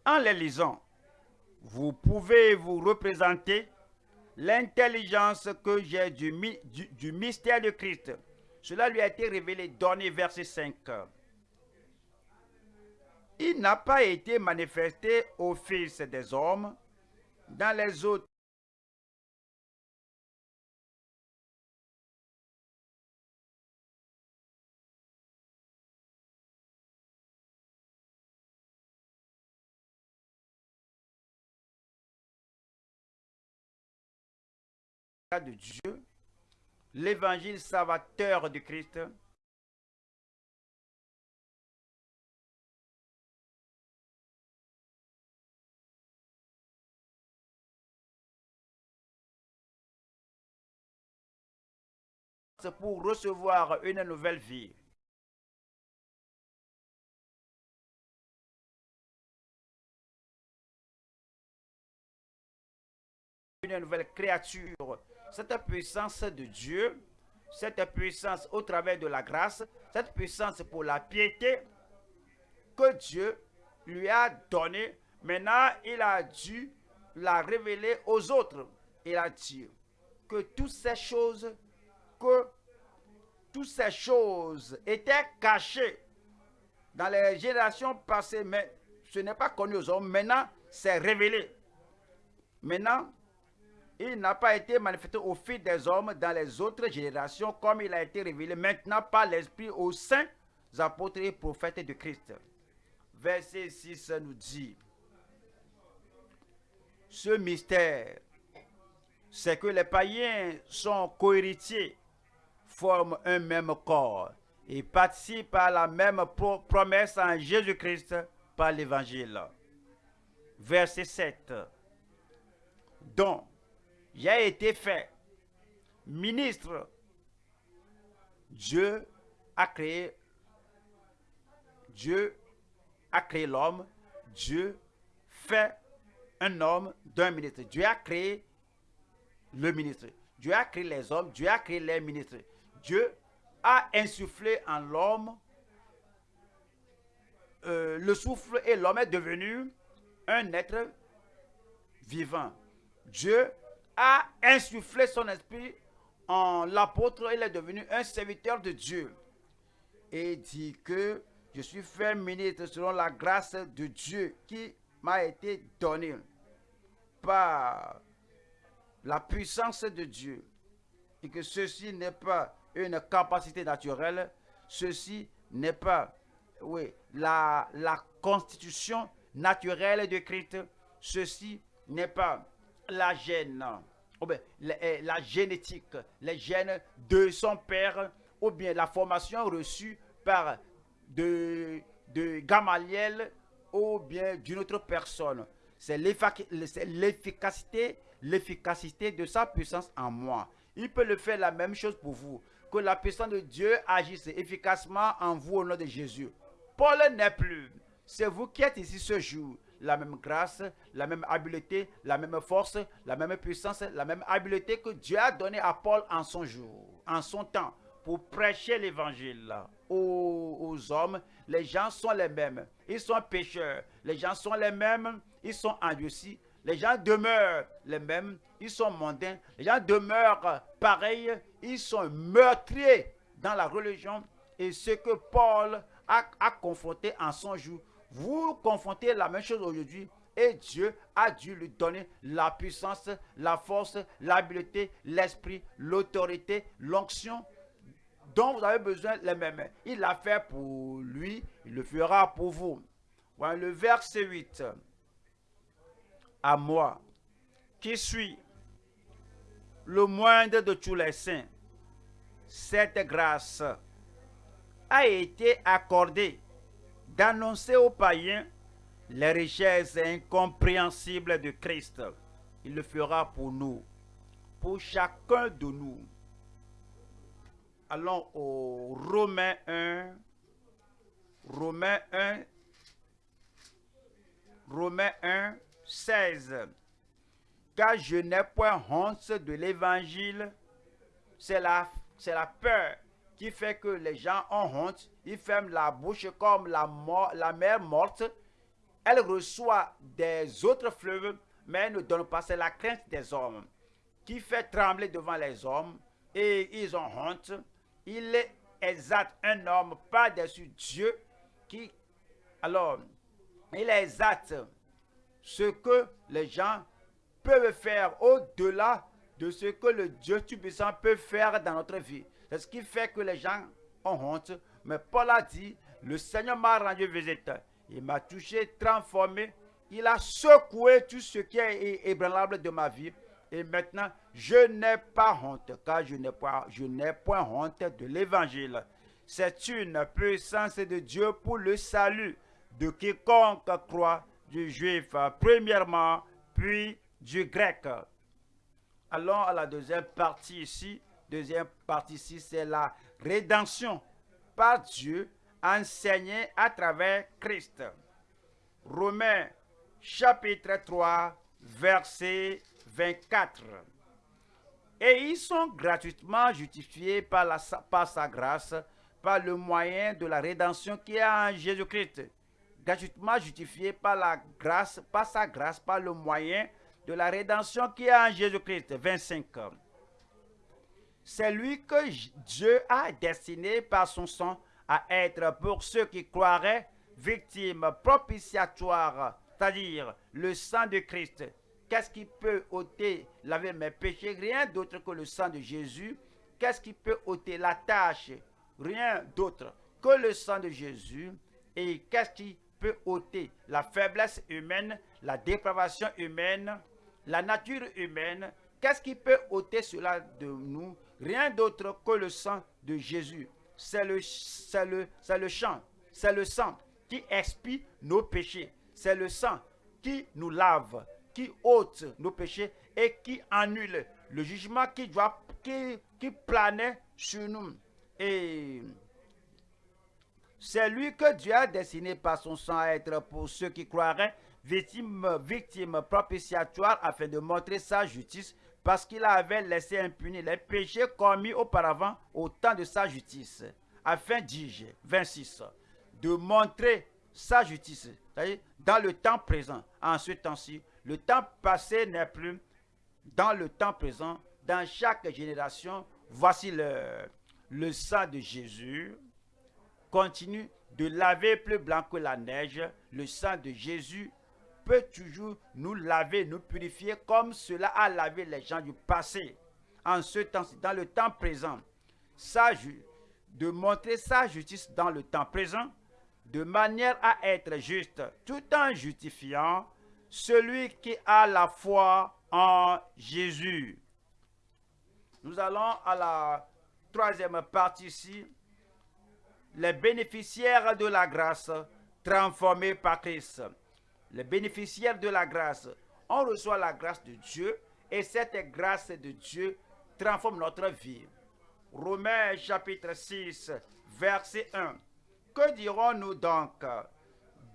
En les lisant, vous pouvez vous représenter l'intelligence que j'ai du, du, du, mystère de Christ. Cela lui a été révélé, donné verset 5 il n'a pas été manifesté au Fils des hommes dans les autres de Dieu, l'évangile salvateur de Christ, pour recevoir une nouvelle vie. Une nouvelle créature. Cette puissance de Dieu, cette puissance au travers de la grâce, cette puissance pour la piété que Dieu lui a donnée, maintenant il a dû la révéler aux autres. Il a dit que toutes ces choses que toutes ces choses étaient cachées dans les générations passées, mais ce n'est pas connu aux hommes. Maintenant, c'est révélé. Maintenant, il n'a pas été manifesté au fil des hommes dans les autres générations comme il a été révélé maintenant par l'Esprit aux saints apôtres et prophètes de Christ. Verset 6 nous dit, ce mystère, c'est que les païens sont cohéritiers forment un même corps et participent à la même promesse en Jésus-Christ par l'évangile. Verset 7. Donc, j'ai été fait ministre. Dieu a créé Dieu a créé l'homme, Dieu fait un homme d'un ministre. Dieu a créé le ministre. Dieu a créé les hommes, Dieu a créé les ministres. Dieu a insufflé en l'homme euh, le souffle et l'homme est devenu un être vivant. Dieu a insufflé son esprit en l'apôtre, il est devenu un serviteur de Dieu. Et dit que je suis fait ministre selon la grâce de Dieu qui m'a été donnée par la puissance de Dieu. Et que ceci n'est pas une capacité naturelle, ceci n'est pas oui, la, la constitution naturelle de Christ, ceci n'est pas la gêne, ou bien la, la génétique, les gènes de son père, ou bien la formation reçue par de, de Gamaliel ou bien d'une autre personne. C'est l'efficacité, l'efficacité de sa puissance en moi. Il peut le faire la même chose pour vous. Que la puissance de Dieu agisse efficacement en vous au nom de Jésus. Paul n'est plus. C'est vous qui êtes ici ce jour. La même grâce, la même habileté, la même force, la même puissance, la même habileté que Dieu a donné à Paul en son jour, en son temps pour prêcher l'évangile aux, hommes, les gens sont les mêmes. Ils sont pécheurs. Les gens sont les mêmes. Ils sont endurcis. Les gens demeurent les mêmes. Ils sont mondains. Les gens demeurent pareils. Ils sont meurtriers dans la religion. Et ce que Paul a, a confronté en son jour, vous confrontez la même chose aujourd'hui. Et Dieu a dû lui donner la puissance, la force, l'habileté, l'esprit, l'autorité, l'onction dont vous avez besoin les mêmes. Il l'a fait pour lui, il le fera pour vous. Voilà le verset 8. À moi, qui suis le moindre de tous les saints, cette grâce a été accordée d'annoncer aux païens les richesses incompréhensibles de Christ. Il le fera pour nous, pour chacun de nous allons au Romains 1. Romains 1. Romains 1, 16. Car je n'ai point honte de l'évangile. C'est la, c'est la peur qui fait que les gens ont honte. Ils ferment la bouche comme la, la mer morte. Elle reçoit des autres fleuves, mais elle ne donne pas. C'est la crainte des hommes qui fait trembler devant les hommes et ils ont honte il est exact, un homme par-dessus Dieu qui, alors, il est exact ce que les gens peuvent faire au-delà de ce que le Dieu Tout-Puissant peut faire dans notre vie. C'est ce qui fait que les gens ont honte. Mais Paul a dit, le Seigneur m'a rendu visite. Il m'a touché, transformé. Il a secoué tout ce qui est ébranlable de ma vie. Et maintenant, je n'ai pas honte, car je n'ai pas, point honte de l'évangile. C'est une puissance de Dieu pour le salut de quiconque croit, du juif premièrement, puis du grec. Allons à la deuxième partie ici. Deuxième partie c'est la rédemption par Dieu enseignée à travers Christ. Romains chapitre 3, verset 24. Et ils sont gratuitement justifiés par, la, sa grâce, par le moyen de la rédemption qui est en Jésus-Christ. Gratuitement justifiés par la grâce, par sa grâce, par le moyen de la rédemption qui est en Jésus-Christ. 25. C'est lui que Dieu a destiné par son sang à être pour ceux qui croiraient victimes propitiatoires, c'est-à-dire le sang de Christ. Qu'est-ce qui peut ôter, laver mes péchés Rien d'autre que le sang de Jésus. Qu'est-ce qui peut ôter la tâche? Rien d'autre que le sang de Jésus. Et qu'est-ce qui peut ôter la faiblesse humaine, la dépravation humaine, la nature humaine? Qu'est-ce qui peut ôter cela de nous? Rien d'autre que le sang de Jésus. C'est le, le, le chant, c'est le sang qui expie nos péchés. C'est le sang qui nous lave, qui ôte nos péchés et qui annule le jugement qui, doit, qui, qui planait sur nous. Et c'est lui que Dieu a destiné par son sang à être pour ceux qui croiraient victime, victime propitiatoire afin de montrer sa justice parce qu'il avait laissé impunis les péchés commis auparavant au temps de sa justice, afin, dis-je, 26, de montrer sa justice, c'est-à-dire dans le temps présent, en ce temps-ci. Le temps passé n'est plus dans le temps présent, dans chaque génération. Voici le, le sang de Jésus continue de laver plus blanc que la neige. Le sang de Jésus peut toujours nous laver, nous purifier comme cela a lavé les gens du passé. En ce temps, dans le temps présent, de montrer sa justice dans le temps présent, de manière à être juste, tout en justifiant celui qui a la foi en Jésus. Nous allons à la troisième partie ici, les bénéficiaires de la grâce transformés par Christ les bénéficiaires de la grâce. On reçoit la grâce de Dieu et cette grâce de Dieu transforme notre vie. Romains chapitre 6, verset 1. Que dirons-nous donc?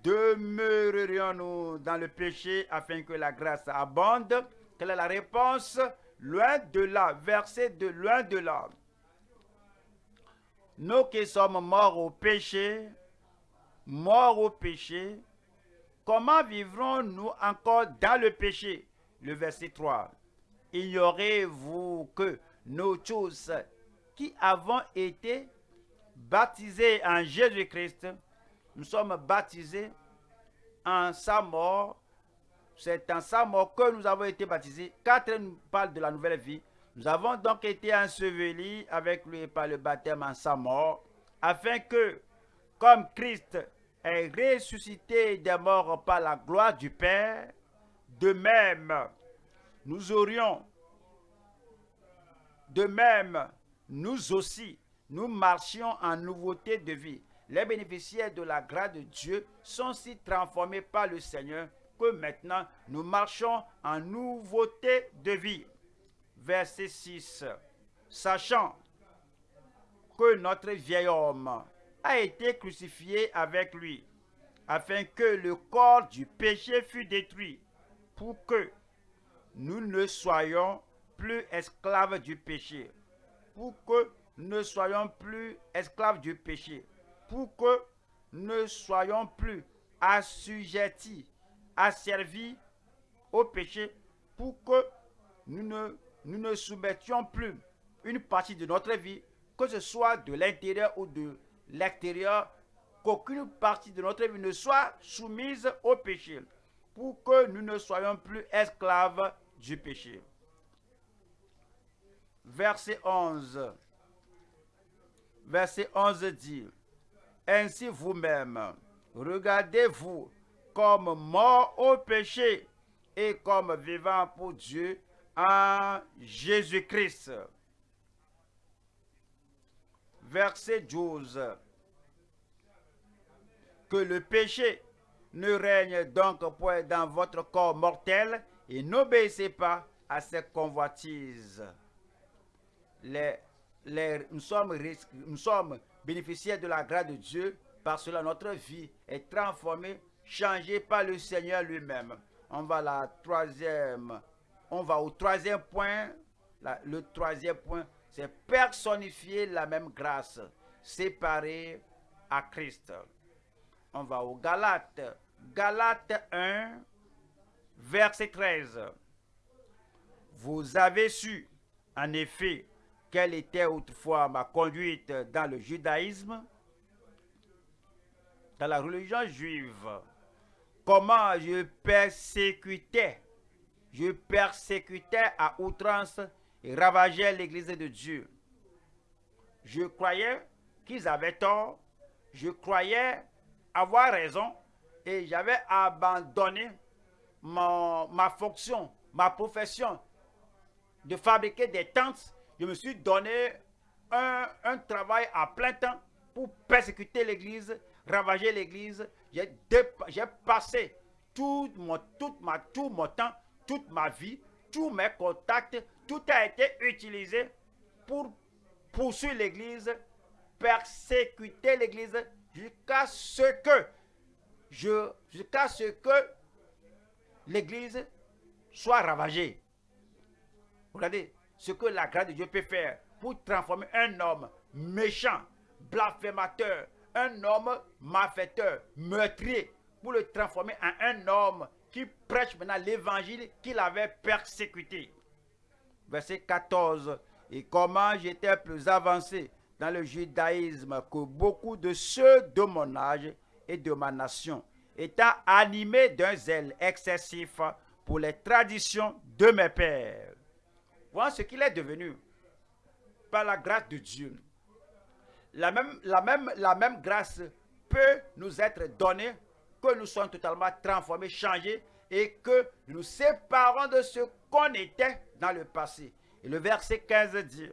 Demeurerions-nous dans le péché afin que la grâce abonde? Quelle est la réponse? Loin de là, verset de loin de là. Nous qui sommes morts au péché, morts au péché, Comment vivrons-nous encore dans le péché? Le verset 3. Ignorez-vous que nous tous qui avons été baptisés en Jésus-Christ, nous sommes baptisés en sa mort. C'est en sa mort que nous avons été baptisés. Quatre nous parle de la nouvelle vie. Nous avons donc été ensevelis avec lui par le baptême en sa mort, afin que, comme Christ est ressuscité des morts par la gloire du Père, de même, nous aurions, de même, nous aussi, nous marchions en nouveauté de vie. Les bénéficiaires de la grâce de Dieu sont si transformés par le Seigneur que maintenant nous marchons en nouveauté de vie. Verset 6. Sachant que notre vieil homme a été crucifié avec lui, afin que le corps du péché fût détruit, pour que nous ne soyons plus esclaves du péché, pour que nous ne soyons plus esclaves du péché, pour que nous ne soyons plus assujettis, asservis au péché, pour que nous ne, nous ne soumettions plus une partie de notre vie, que ce soit de l'intérieur ou de l'extérieur, qu'aucune partie de notre vie ne soit soumise au péché, pour que nous ne soyons plus esclaves du péché. Verset 11. Verset 11 dit, Ainsi vous-même, regardez-vous comme mort au péché et comme vivant pour Dieu en Jésus-Christ verset 12. Que le péché ne règne donc point dans votre corps mortel et n'obéissez pas à ses convoitises. Nous, sommes, bénéficiaires de la grâce de Dieu, parce que notre vie est transformée, changée par le Seigneur lui-même. On va au troisième point, le troisième point, c'est personnifier la même grâce, séparée à Christ. On va au Galates. Galates 1, verset 13. Vous avez su, en effet, quelle était autrefois ma conduite dans le judaïsme, dans la religion juive, comment je persécutais, je persécutais à outrance et ravageaient l'église de Dieu. Je croyais qu'ils avaient tort, je croyais avoir raison et j'avais abandonné ma fonction, ma profession de fabriquer des tentes. Je me suis donné un, un travail à plein temps pour persécuter l'église, ravager l'église. J'ai passé tout mon, tout, ma, tout mon temps, toute ma vie, tous mes contacts, tout a été utilisé pour poursuivre l'église, persécuter l'église jusqu'à ce que jusqu'à ce que l'église soit ravagée. Regardez ce que la grâce de Dieu peut faire pour transformer un homme méchant, blasphémateur, un homme malfaiteur, meurtrier, pour le transformer en un homme qui prêche maintenant l'évangile qu'il avait persécuté. Verset 14. Et comment j'étais plus avancé dans le judaïsme que beaucoup de ceux de mon âge et de ma nation, étant animés d'un zèle excessif pour les traditions de mes pères. Voilà ce qu'il est devenu par la grâce de Dieu. La même grâce peut nous être donnée que nous soyons totalement transformés, changés et que nous séparons de ce qu'on était le passé. Le verset 15 dit,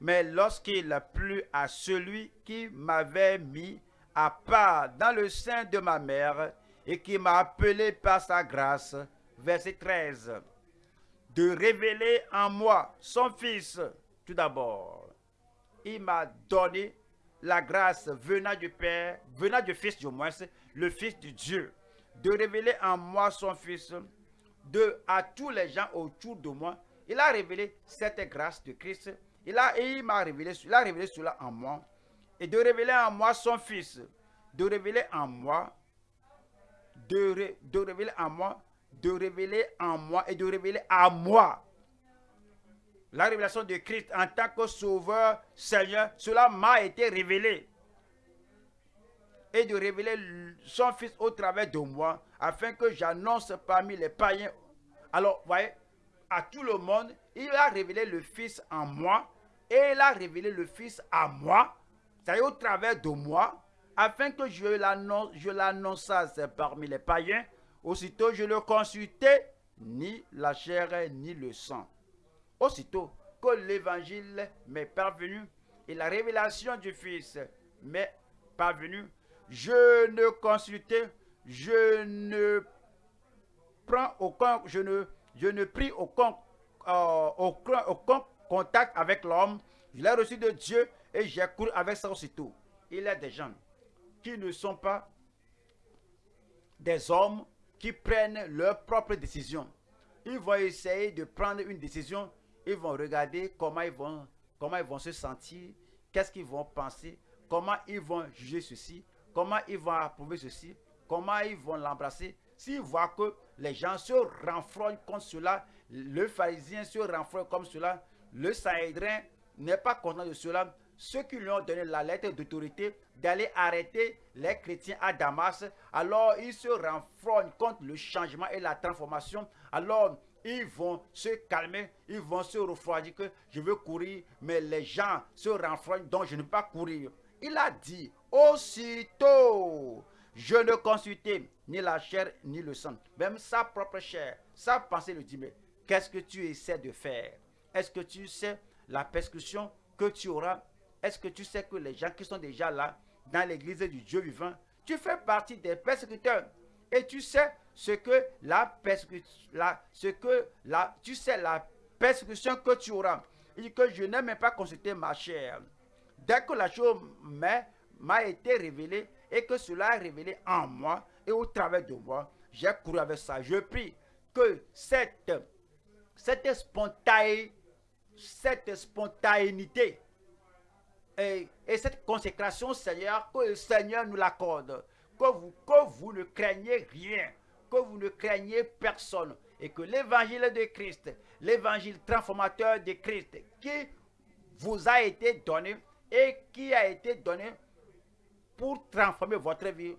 mais lorsqu'il a plu à celui qui m'avait mis à part dans le sein de ma mère et qui m'a appelé par sa grâce, verset 13, de révéler en moi son Fils, tout d'abord. Il m'a donné la grâce venant du Père, venant du Fils du moins, le Fils de Dieu, de révéler en moi son Fils, de à tous les gens autour de moi. Il a révélé cette grâce de Christ. Il a, il m'a révélé, il a révélé cela en moi. Et de révéler en moi son Fils. De révéler en moi, de, de révéler en moi, de révéler en moi et de révéler à moi la révélation de Christ en tant que sauveur, Seigneur, cela m'a été révélé. Et de révéler son Fils au travers de moi, afin que j'annonce parmi les païens. Alors, voyez, à tout le monde, il a révélé le Fils en moi, et il a révélé le Fils à moi, c'est-à-dire au travers de moi, afin que je l'annonçasse parmi les païens. Aussitôt, je ne consultais ni la chair ni le sang. Aussitôt que l'évangile m'est parvenu et la révélation du Fils m'est parvenue, je ne consultais, je ne prends aucun, je ne, je ne pris aucun, euh, aucun, aucun contact avec l'homme. Je l'ai reçu de Dieu et j'ai couru avec ça aussitôt. Il y a des gens qui ne sont pas des hommes qui prennent leurs propres décisions. Ils vont essayer de prendre une décision ils vont regarder comment ils vont, comment ils vont se sentir, qu'est-ce qu'ils vont penser, comment ils vont juger ceci, comment ils vont approuver ceci, comment ils vont l'embrasser? S'ils voient que les gens se renfrognent contre cela, le pharisien se renfrogne comme cela, le saïdrin n'est pas content de cela, ceux qui lui ont donné la lettre d'autorité d'aller arrêter les chrétiens à Damas, alors ils se renfrognent contre le changement et la transformation. Alors ils vont se calmer, ils vont se refroidir que je veux courir, mais les gens se renfrognent, donc je ne peux pas courir. Il a dit, aussitôt, je ne consultais ni la chair ni le sang, même sa propre chair, sa pensée le dit, mais qu'est-ce que tu essaies de faire? Est-ce que tu sais la persécution que tu auras? Est-ce que tu sais que les gens qui sont déjà là, dans l'église du Dieu vivant, tu fais partie des persécuteurs? Et tu sais ce que la persécution, ce que la, tu sais la persécution que tu auras. Il dit que je n'ai même pas consulté ma chair. Dès que la chose m'a été révélée et que cela est révélé en moi et au travers de moi, j'ai couru avec ça. Je prie que cette, spontanéité, et, et cette consécration, Seigneur, que le Seigneur nous l'accorde que vous ne craignez rien, que vous ne craignez personne, et que l'évangile de Christ, l'évangile transformateur de Christ, qui vous a été donné et qui a été donné pour transformer votre vie,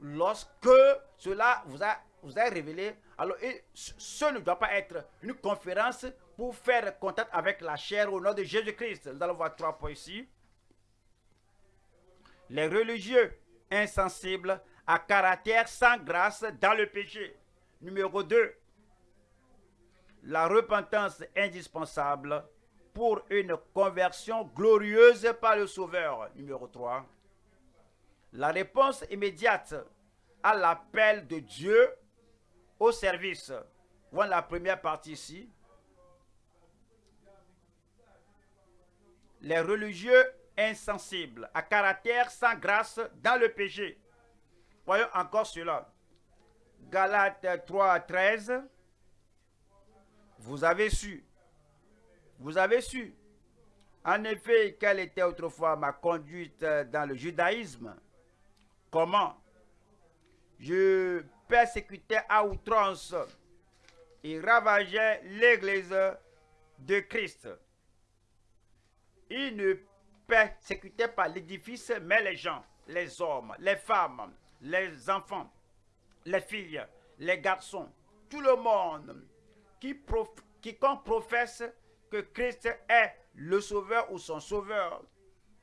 lorsque cela vous a, vous a révélé, alors ce ne doit pas être une conférence pour faire contact avec la chair au nom de Jésus-Christ. Nous allons voir trois points ici. Les religieux insensible, à caractère sans grâce dans le péché. Numéro 2. La repentance indispensable pour une conversion glorieuse par le Sauveur. Numéro 3. la réponse immédiate à l'appel de Dieu au service. Voilà la première partie ici. Les religieux insensibles, à caractère sans grâce dans le péché. Voyons encore cela. Galates 3, 13. Vous avez su. Vous avez su. En effet, quelle était autrefois ma conduite dans le judaïsme? Comment? Je persécutais à outrance et ravageais l'église de Christ. Il ne persécutait pas l'édifice, mais les gens, les hommes, les femmes, les enfants, les filles, les garçons, tout le monde qui quiconque professe Christ est le sauveur ou son sauveur,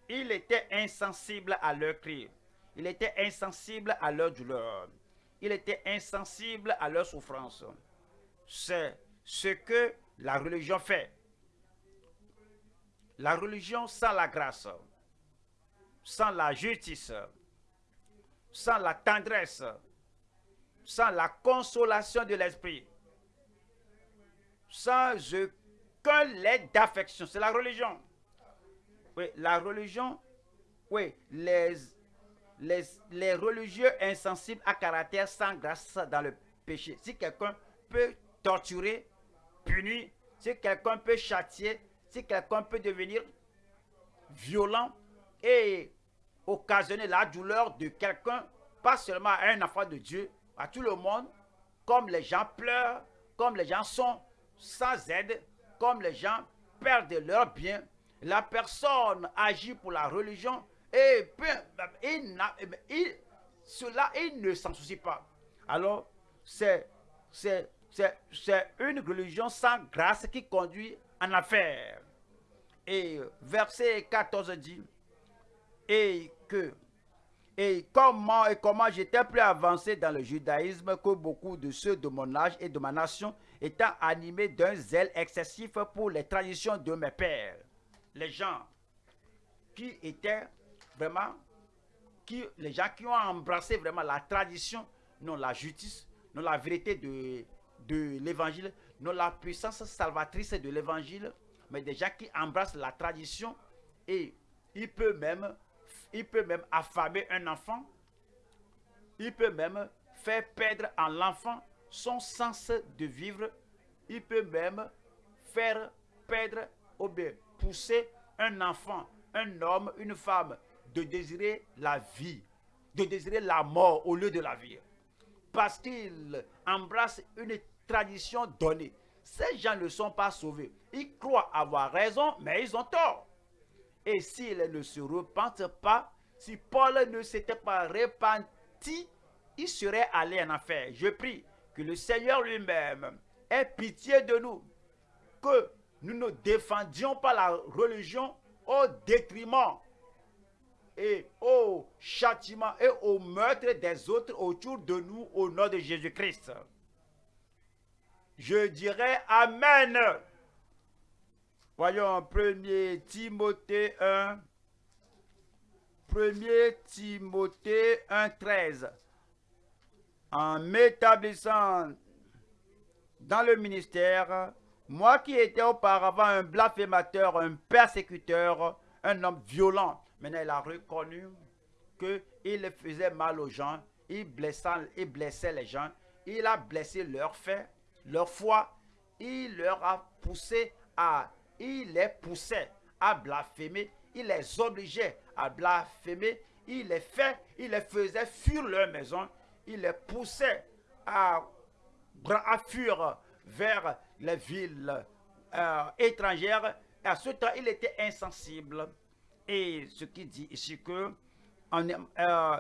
il était insensible à leur cri. Il était insensible à leur douleur. Il était insensible à leur souffrance. C'est ce que la religion fait. La religion sans la grâce, sans la justice, sans la tendresse, sans la consolation de l'esprit, sans aucun lait d'affection. C'est la religion. Oui, la religion, oui, les, les, les religieux insensibles à caractère sans grâce dans le péché. Si quelqu'un peut torturer, punir, si quelqu'un peut châtier, si quelqu'un peut devenir violent et occasionner la douleur de quelqu'un, pas seulement à un enfant de Dieu, à tout le monde, comme les gens pleurent, comme les gens sont sans aide, comme les gens perdent leurs biens, la personne agit pour la religion et il, il, cela, il ne s'en soucie pas. Alors, c'est une religion sans grâce qui conduit en affaire. Et verset 14 dit, et que et comment et comment j'étais plus avancé dans le judaïsme que beaucoup de ceux de mon âge et de ma nation, étant animés d'un zèle excessif pour les traditions de mes pères. Les gens qui étaient vraiment, qui, les gens qui ont embrassé vraiment la tradition, non la justice, non la vérité de, l'évangile, non la puissance salvatrice de l'évangile, mais des gens qui embrassent la tradition et il peut même il peut même affamer un enfant. Il peut même faire perdre à l'enfant son sens de vivre. Il peut même faire perdre ou bien pousser un enfant, un homme, une femme de désirer la vie, de désirer la mort au lieu de la vie. Parce qu'il embrasse une tradition donnée. Ces gens ne sont pas sauvés. Ils croient avoir raison, mais ils ont tort. Et s'il ne se repente pas, si Paul ne s'était pas repenti, il serait allé en enfer. Je prie que le Seigneur lui-même ait pitié de nous, que nous ne défendions pas la religion au détriment et au châtiment et au meurtre des autres autour de nous au nom de Jésus-Christ. Je dirais Amen. Voyons 1 Timothée 1. 1 Timothée 1.13. En m'établissant dans le ministère, moi qui étais auparavant un blasphémateur, un persécuteur, un homme violent, maintenant il a reconnu qu'il faisait mal aux gens, il blessait, les gens, il a blessé leur leur foi, il leur a poussé à il les poussait à blasphémer, il les obligeait à blasphémer, il les fait, il les faisait fuir leur maison, il les poussait à, à fuir vers les villes euh, étrangères. Et à ce temps, il était insensible. Et ce qui dit ici que euh,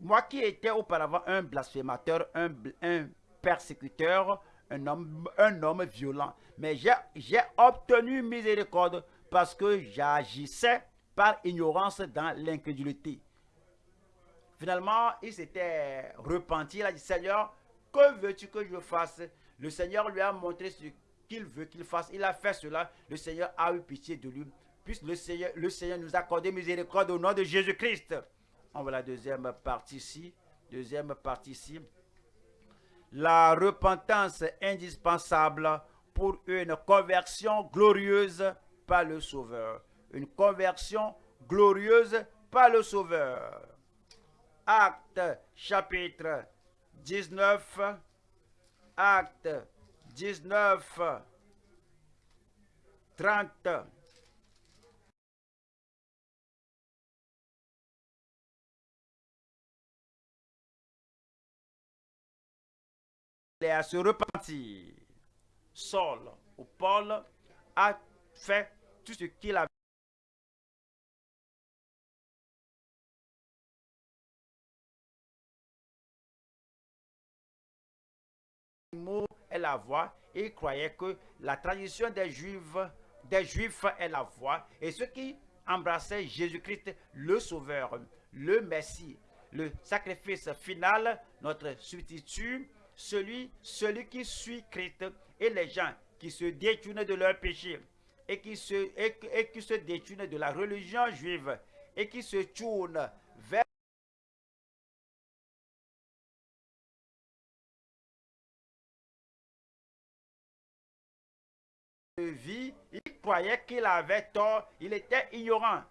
moi qui étais auparavant un blasphémateur, un, persécuteur, un homme violent. Mais j'ai obtenu miséricorde parce que j'agissais par ignorance dans l'incrédulité. Finalement, il s'était repenti. Il a dit, Seigneur, que veux-tu que je fasse? Le Seigneur lui a montré ce qu'il veut qu'il fasse. Il a fait cela. Le Seigneur a eu pitié de lui. Puisque le Seigneur, le Seigneur nous a accordé miséricorde au nom de Jésus-Christ. On voit la deuxième partie ici. Deuxième partie ici. La repentance indispensable pour une conversion glorieuse par le Sauveur. Une conversion glorieuse par le Sauveur. Acte chapitre 19. Acte 19. 30. Et à se repentir. Saul ou Paul a fait tout ce qu'il avait mot est la voix. Il croyait que la tradition des Juifs, des Juifs est la voix. Et ceux qui embrassaient Jésus-Christ, le Sauveur, le Messie, le sacrifice final, notre substitut, celui, celui qui suit Christ et les gens qui se détournent de leur péché et qui se, et qui se détournent de la religion juive et qui se tournent vie, il croyait qu'il avait tort, il était ignorant.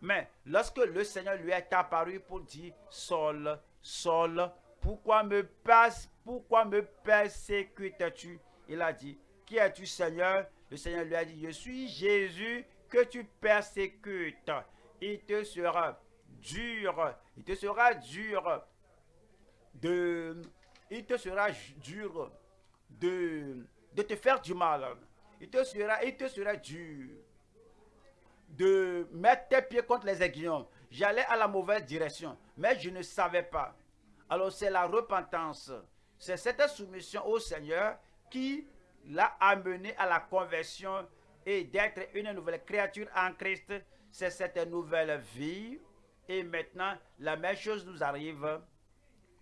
Mais lorsque le Seigneur lui est apparu pour dire, Saul, Saul, pourquoi me, passe, pourquoi me persécutes-tu Il a dit, qui es-tu Seigneur? Le Seigneur lui a dit, je suis Jésus que tu persécutes. Il te sera dur, il te sera dur de, il te sera dur de, de te faire du mal il te sera, il te sera dur de mettre tes pieds contre les aiguillons. J'allais à la mauvaise direction, mais je ne savais pas. Alors c'est la repentance. C'est cette soumission au Seigneur qui l'a amené à la conversion et d'être une nouvelle créature en Christ. C'est cette nouvelle vie. Et maintenant, la même chose nous arrive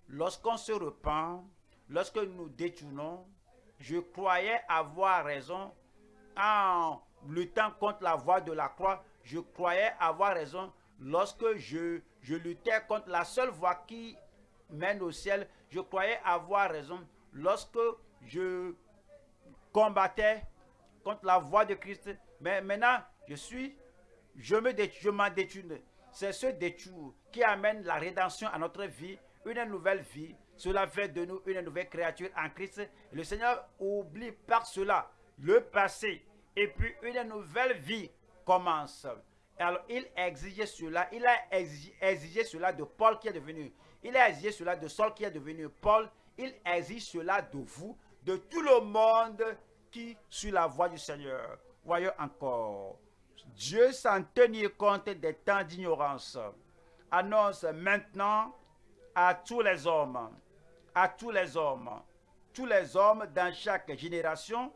lorsqu'on se repent, lorsque nous détournons. Je croyais avoir raison, en luttant contre la voie de la croix, je croyais avoir raison lorsque je, je luttais contre la seule voie qui mène au ciel. Je croyais avoir raison lorsque je combattais contre la voie de Christ. Mais maintenant, je suis, je me je m'en détourne. C'est ce détour qui amène la rédemption à notre vie, une nouvelle vie. Cela fait de nous une nouvelle créature en Christ. Le Seigneur oublie par cela le passé, et puis une nouvelle vie commence. Alors, il exigeait cela, il a exigé, cela de Paul qui est devenu, il a exigé cela de Saul qui est devenu Paul, il exige cela de vous, de tout le monde qui suit la voie du Seigneur. Voyons encore, Dieu sans tenir compte des temps d'ignorance, annonce maintenant à tous les hommes, à tous les hommes, tous les hommes dans chaque génération,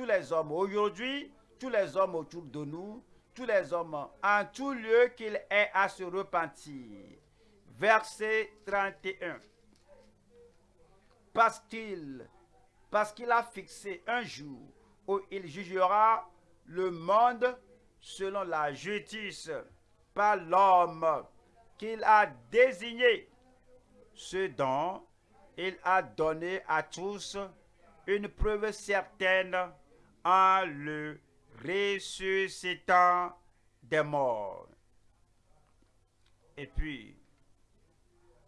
tous les hommes aujourd'hui, tous les hommes autour de nous, tous les hommes en tout lieu qu'il ait à se repentir. Verset 31. Parce qu'il parce qu'il a fixé un jour où il jugera le monde selon la justice par l'homme qu'il a désigné, ce dont il a donné à tous une preuve certaine en le ressuscitant des morts. Et puis,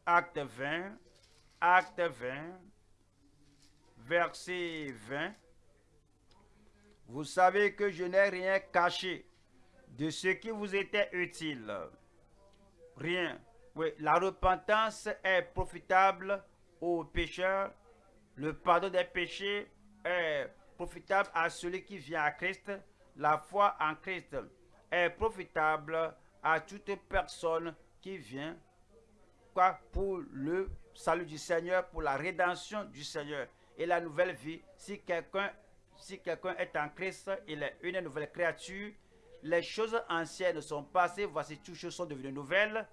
acte 20, acte 20, verset 20. Vous savez que je n'ai rien caché de ce qui vous était utile. Rien. Oui, la repentance est profitable aux pécheurs. Le pardon des péchés est profitable à celui qui vient à Christ. La foi en Christ est profitable à toute personne qui vient quoi, pour le salut du Seigneur, pour la rédemption du Seigneur et la nouvelle vie. Si quelqu'un si quelqu'un est en Christ, il est une nouvelle créature. Les choses anciennes sont passées, voici toutes choses sont devenues nouvelles.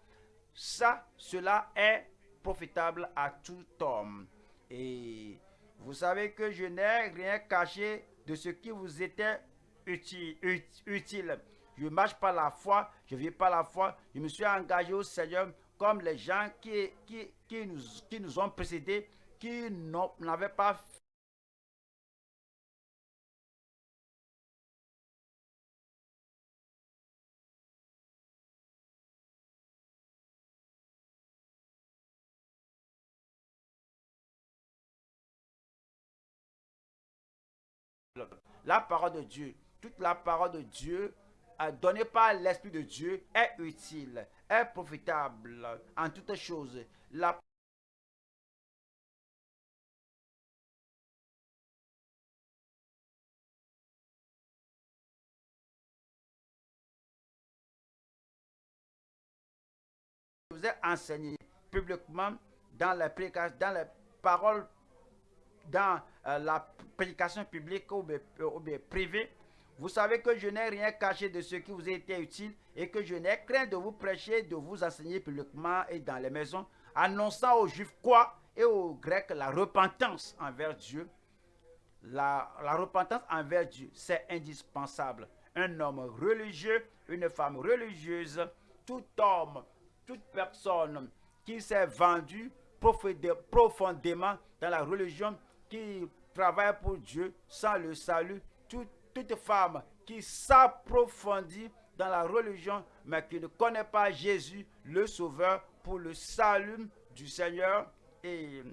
Ça, cela est profitable à tout homme. Et vous savez que je n'ai rien caché de ce qui vous était utile. Je marche par la foi, je vis par la foi. Je me suis engagé au Seigneur comme les gens qui nous ont précédés, qui n'avaient pas la parole de Dieu, toute la parole de Dieu donnée par l'Esprit de Dieu est utile, est profitable en toutes choses. La vous ai enseigné publiquement dans la dans les paroles, dans euh, la prédication publique ou, privée, vous savez que je n'ai rien caché de ce qui vous a été utile et que je n'ai craint de vous prêcher, de vous enseigner publiquement et dans les maisons, annonçant aux Juifs quoi et aux Grecs la repentance envers Dieu. La, la repentance envers Dieu, c'est indispensable. Un homme religieux, une femme religieuse, tout homme, toute personne qui s'est vendu profondément dans la religion, qui travaille pour Dieu sans le salut, toute femme qui s'approfondit dans la religion, mais qui ne connaît pas Jésus, le Sauveur, pour le salut du Seigneur. Et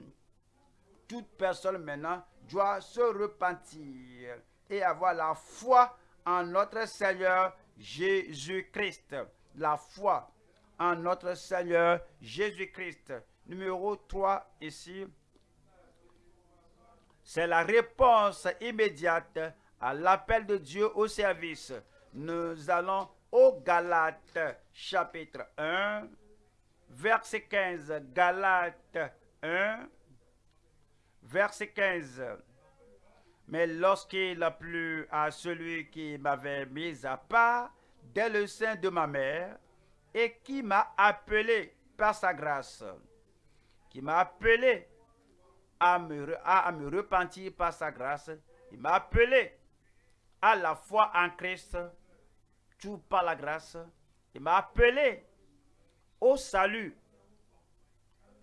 toute personne maintenant doit se repentir et avoir la foi en notre Seigneur Jésus-Christ. La foi en notre Seigneur Jésus-Christ. Numéro 3 ici. C'est la réponse immédiate à l'appel de Dieu au service. Nous allons au Galates chapitre 1, verset 15. Galates 1, verset 15. Mais lorsqu'il a plu à celui qui m'avait mis à part dès le sein de ma mère et qui m'a appelé par sa grâce, qui m'a appelé à me, à, me repentir par sa grâce. Il m'a appelé à la foi en Christ, tout par la grâce. Il m'a appelé au salut,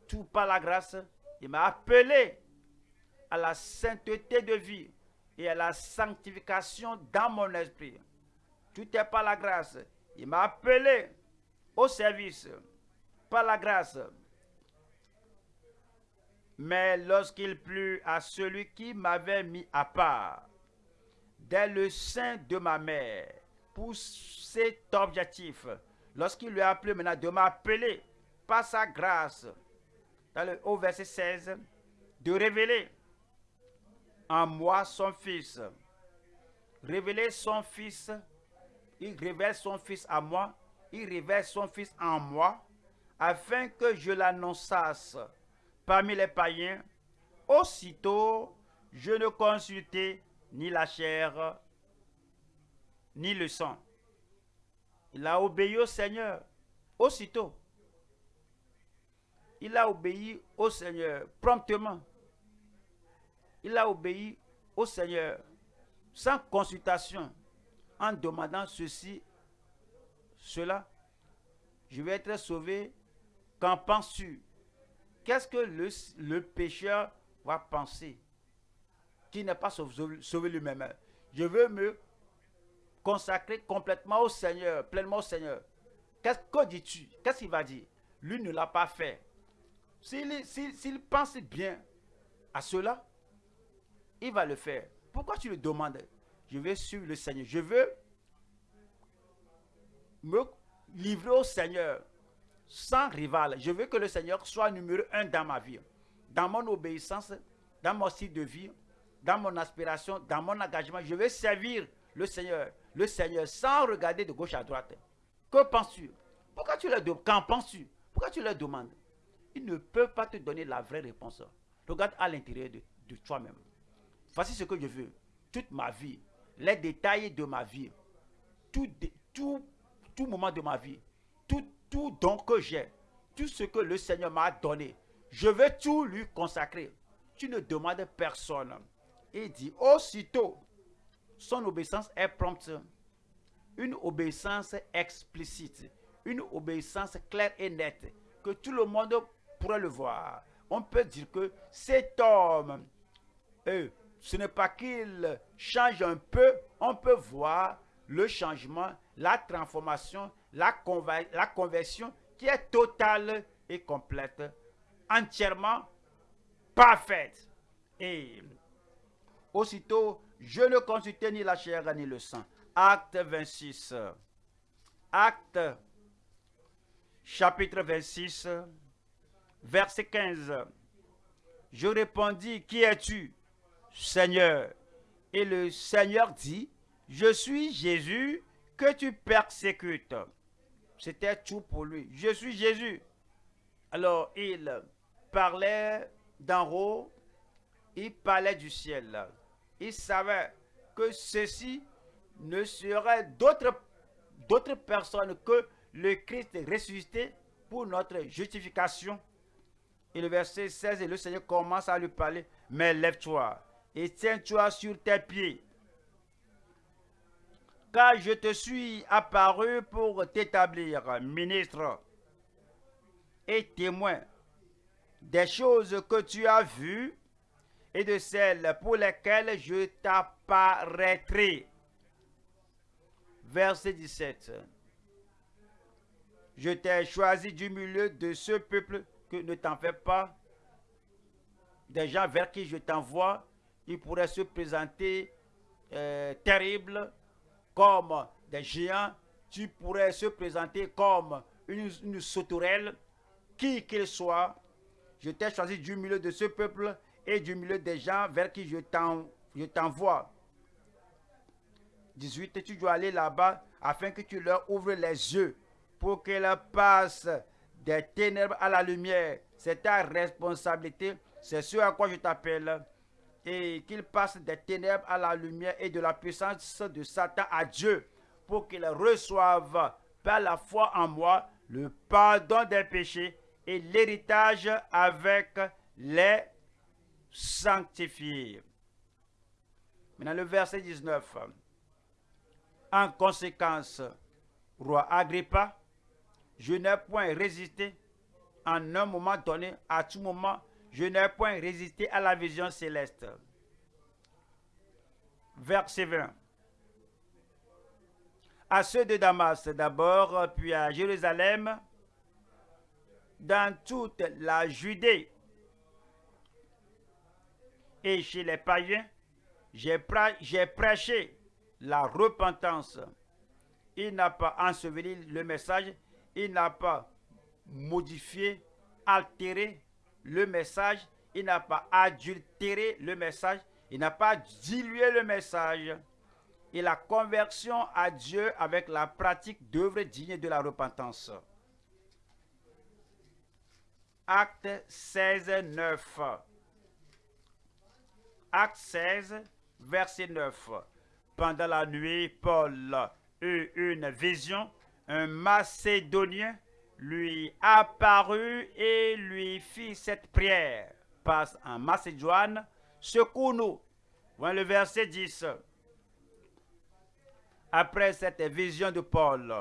tout par la grâce. Il m'a appelé à la sainteté de vie et à la sanctification dans mon esprit. Tout est par la grâce. Il m'a appelé au service par la grâce. Mais lorsqu'il plut à celui qui m'avait mis à part, dès le sein de ma mère, pour cet objectif, lorsqu'il lui a appelé maintenant de m'appeler par sa grâce, dans le, au verset 16, de révéler en moi son fils. Révéler son fils, il révèle son fils à moi, il révèle son fils en moi, afin que je l'annonçasse parmi les païens, aussitôt je ne consultai ni la chair, ni le sang. Il a obéi au Seigneur aussitôt. Il a obéi au Seigneur promptement. Il a obéi au Seigneur sans consultation, en demandant ceci, cela. Je vais être sauvé. Qu'en penses-tu? Qu'est-ce que le, pécheur va penser qui n'est pas sauvé, lui-même? Je veux me consacrer complètement au Seigneur, pleinement au Seigneur. Qu'est-ce que dis-tu? Qu'est-ce qu'il va dire? Lui ne l'a pas fait. S'il pense bien à cela, il va le faire. Pourquoi tu le demandes? Je veux suivre le Seigneur. Je veux me livrer au Seigneur sans rival. Je veux que le Seigneur soit numéro un dans ma vie, dans mon obéissance, dans mon style de vie, dans mon aspiration, dans mon engagement. Je veux servir le Seigneur, le Seigneur sans regarder de gauche à droite. Que penses-tu? Pourquoi tu le demandes Qu'en penses-tu? Pourquoi tu leur demandes? Ils ne peuvent pas te donner la vraie réponse. Regarde à l'intérieur de, toi-même. Voici ce que je veux. Toute ma vie, les détails de ma vie, tout, tout, tout moment de ma vie, tout tout don que j'ai, tout ce que le Seigneur m'a donné, je vais tout lui consacrer. Tu ne demandes personne. Il dit, aussitôt, son obéissance est prompte. Une obéissance explicite, une obéissance claire et nette, que tout le monde pourrait le voir. On peut dire que cet homme, ce n'est pas qu'il change un peu, on peut voir le changement, la transformation, la, conversion qui est totale et complète, entièrement parfaite. Et aussitôt, je ne consultais ni la chair ni le sang. Acte 26. Acte chapitre 26, verset 15. Je répondis, qui es-tu, Seigneur? Et le Seigneur dit, je suis Jésus que tu persécutes. C'était tout pour lui. Je suis Jésus. Alors il parlait d'en haut, il parlait du ciel. Il savait que ceci ne serait d'autres personnes que le Christ ressuscité pour notre justification. Et le verset 16, et le Seigneur commence à lui parler, mais lève-toi et tiens-toi sur tes pieds. Car je te suis apparu pour t'établir ministre et témoin des choses que tu as vues et de celles pour lesquelles je t'apparaîtrai. Verset 17. Je t'ai choisi du milieu de ce peuple que ne t'en fais pas. Des gens vers qui je t'envoie, ils pourraient se présenter euh, terribles comme des géants. Tu pourrais se présenter comme une, sauterelle, qui qu'il soit. Je t'ai choisi du milieu de ce peuple et du milieu des gens vers qui je t'envoie. 18. Tu dois aller là-bas afin que tu leur ouvres les yeux pour qu'elles passent des ténèbres à la lumière. C'est ta responsabilité. C'est ce à quoi je t'appelle. Et qu'ils passent des ténèbres à la lumière et de la puissance de Satan à Dieu pour qu'ils reçoivent par la foi en moi le pardon des péchés et l'héritage avec les sanctifiés. Maintenant le verset 19. En conséquence, roi Agrippa, je n'ai point résisté en un moment donné, à tout moment, je n'ai point résisté à la vision céleste. Verset 20. À ceux de Damas d'abord, puis à Jérusalem, dans toute la Judée et chez les païens, j'ai prêché la repentance. Il n'a pas enseveli le message, il n'a pas modifié, altéré le message, il n'a pas adultéré le message, il n'a pas dilué le message. Et la conversion à Dieu avec la pratique d'œuvres dignes de la repentance. Acte 16, 9. Acte 16, verset 9. Pendant la nuit, Paul eut une vision. Un Macédonien lui apparut et lui fit cette prière. Passe en Macédoine, secours-nous. Voilà le verset 10. Après cette vision de Paul,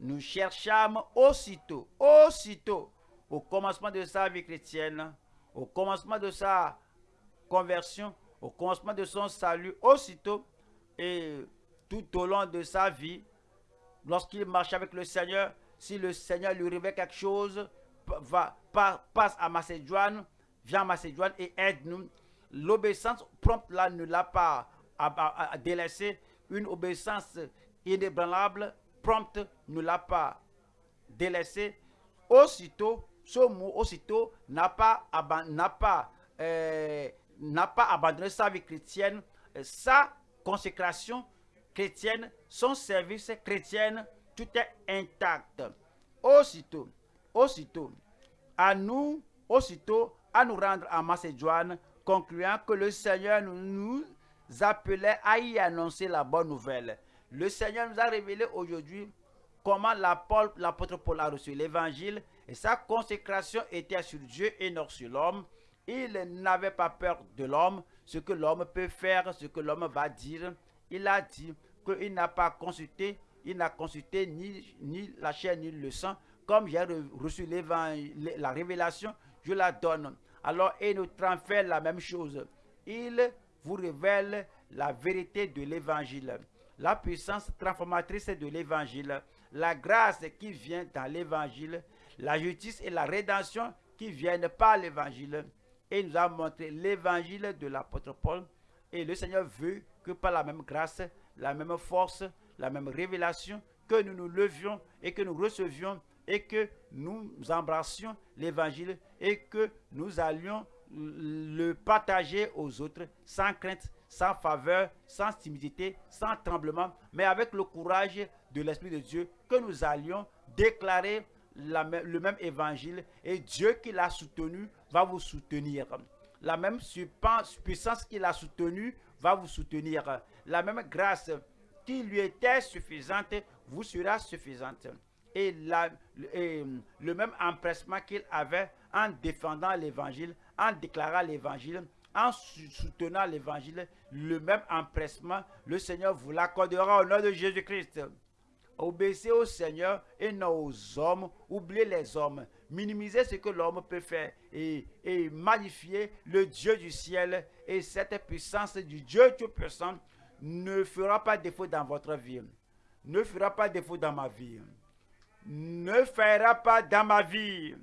nous cherchâmes aussitôt, aussitôt, au commencement de sa vie chrétienne, au commencement de sa conversion, au commencement de son salut, aussitôt et tout au long de sa vie, lorsqu'il marche avec le Seigneur, si le Seigneur lui révèle quelque chose, va, passe à Macédoine, vient à Macédoine et aide-nous. L'obéissance prompte là ne l'a pas délaissé. Une obéissance inébranlable, prompte, ne l'a pas délaissé. Aussitôt, ce mot aussitôt n'a pas, n'a pas euh, n'a pas abandonné sa vie chrétienne, euh, sa consécration chrétienne, son service chrétien, tout est intact. Aussitôt, aussitôt, à nous, aussitôt, à nous rendre à Macédoine, concluant que le Seigneur nous, appelait à y annoncer la bonne nouvelle. Le Seigneur nous a révélé aujourd'hui comment l'apôtre Paul a reçu l'évangile et sa consécration était sur Dieu et non sur l'homme. Il n'avait pas peur de l'homme, ce que l'homme peut faire, ce que l'homme va dire. Il a dit qu'il n'a pas consulté, il n'a consulté ni, la chair ni le sang, comme j'ai reçu la révélation, je la donne. Alors, et notre fait la même chose. Il vous révèle la vérité de l'évangile, la puissance transformatrice de l'évangile, la grâce qui vient dans l'évangile, la justice et la rédemption qui viennent par l'évangile. Et il nous a montré l'évangile de l'apôtre Paul. Et le Seigneur veut que par la même grâce, la même force, la même révélation, que nous nous levions et que nous recevions et que nous embrassions l'évangile et que nous allions le partager aux autres sans crainte, sans faveur, sans timidité, sans tremblement, mais avec le courage de l'Esprit de Dieu, que nous allions déclarer le même évangile et Dieu qui l'a soutenu va vous soutenir. La même puissance qui l'a soutenu va vous soutenir. La même grâce qui lui était suffisante vous sera suffisante. Et, le même empressement qu'il avait en défendant l'évangile, en déclarant l'évangile, en soutenant l'évangile, le même empressement, le Seigneur vous l'accordera au nom de Jésus-Christ. Obéissez au Seigneur et non aux hommes. Oubliez les hommes. Minimisez ce que l'homme peut faire et, magnifier le Dieu du ciel. Et cette puissance du Dieu Tout-Puissant ne fera pas défaut dans votre vie. Ne fera pas défaut dans ma vie. Ne fera pas dans ma vie.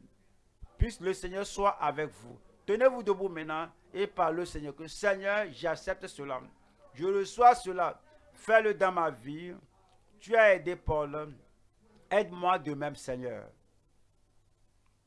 Puisse le Seigneur soit avec vous. Tenez-vous debout maintenant et parlez au Seigneur que Seigneur, j'accepte cela. Je reçois cela. Fais-le dans ma vie. Tu as aidé Paul. Aide-moi de même, Seigneur.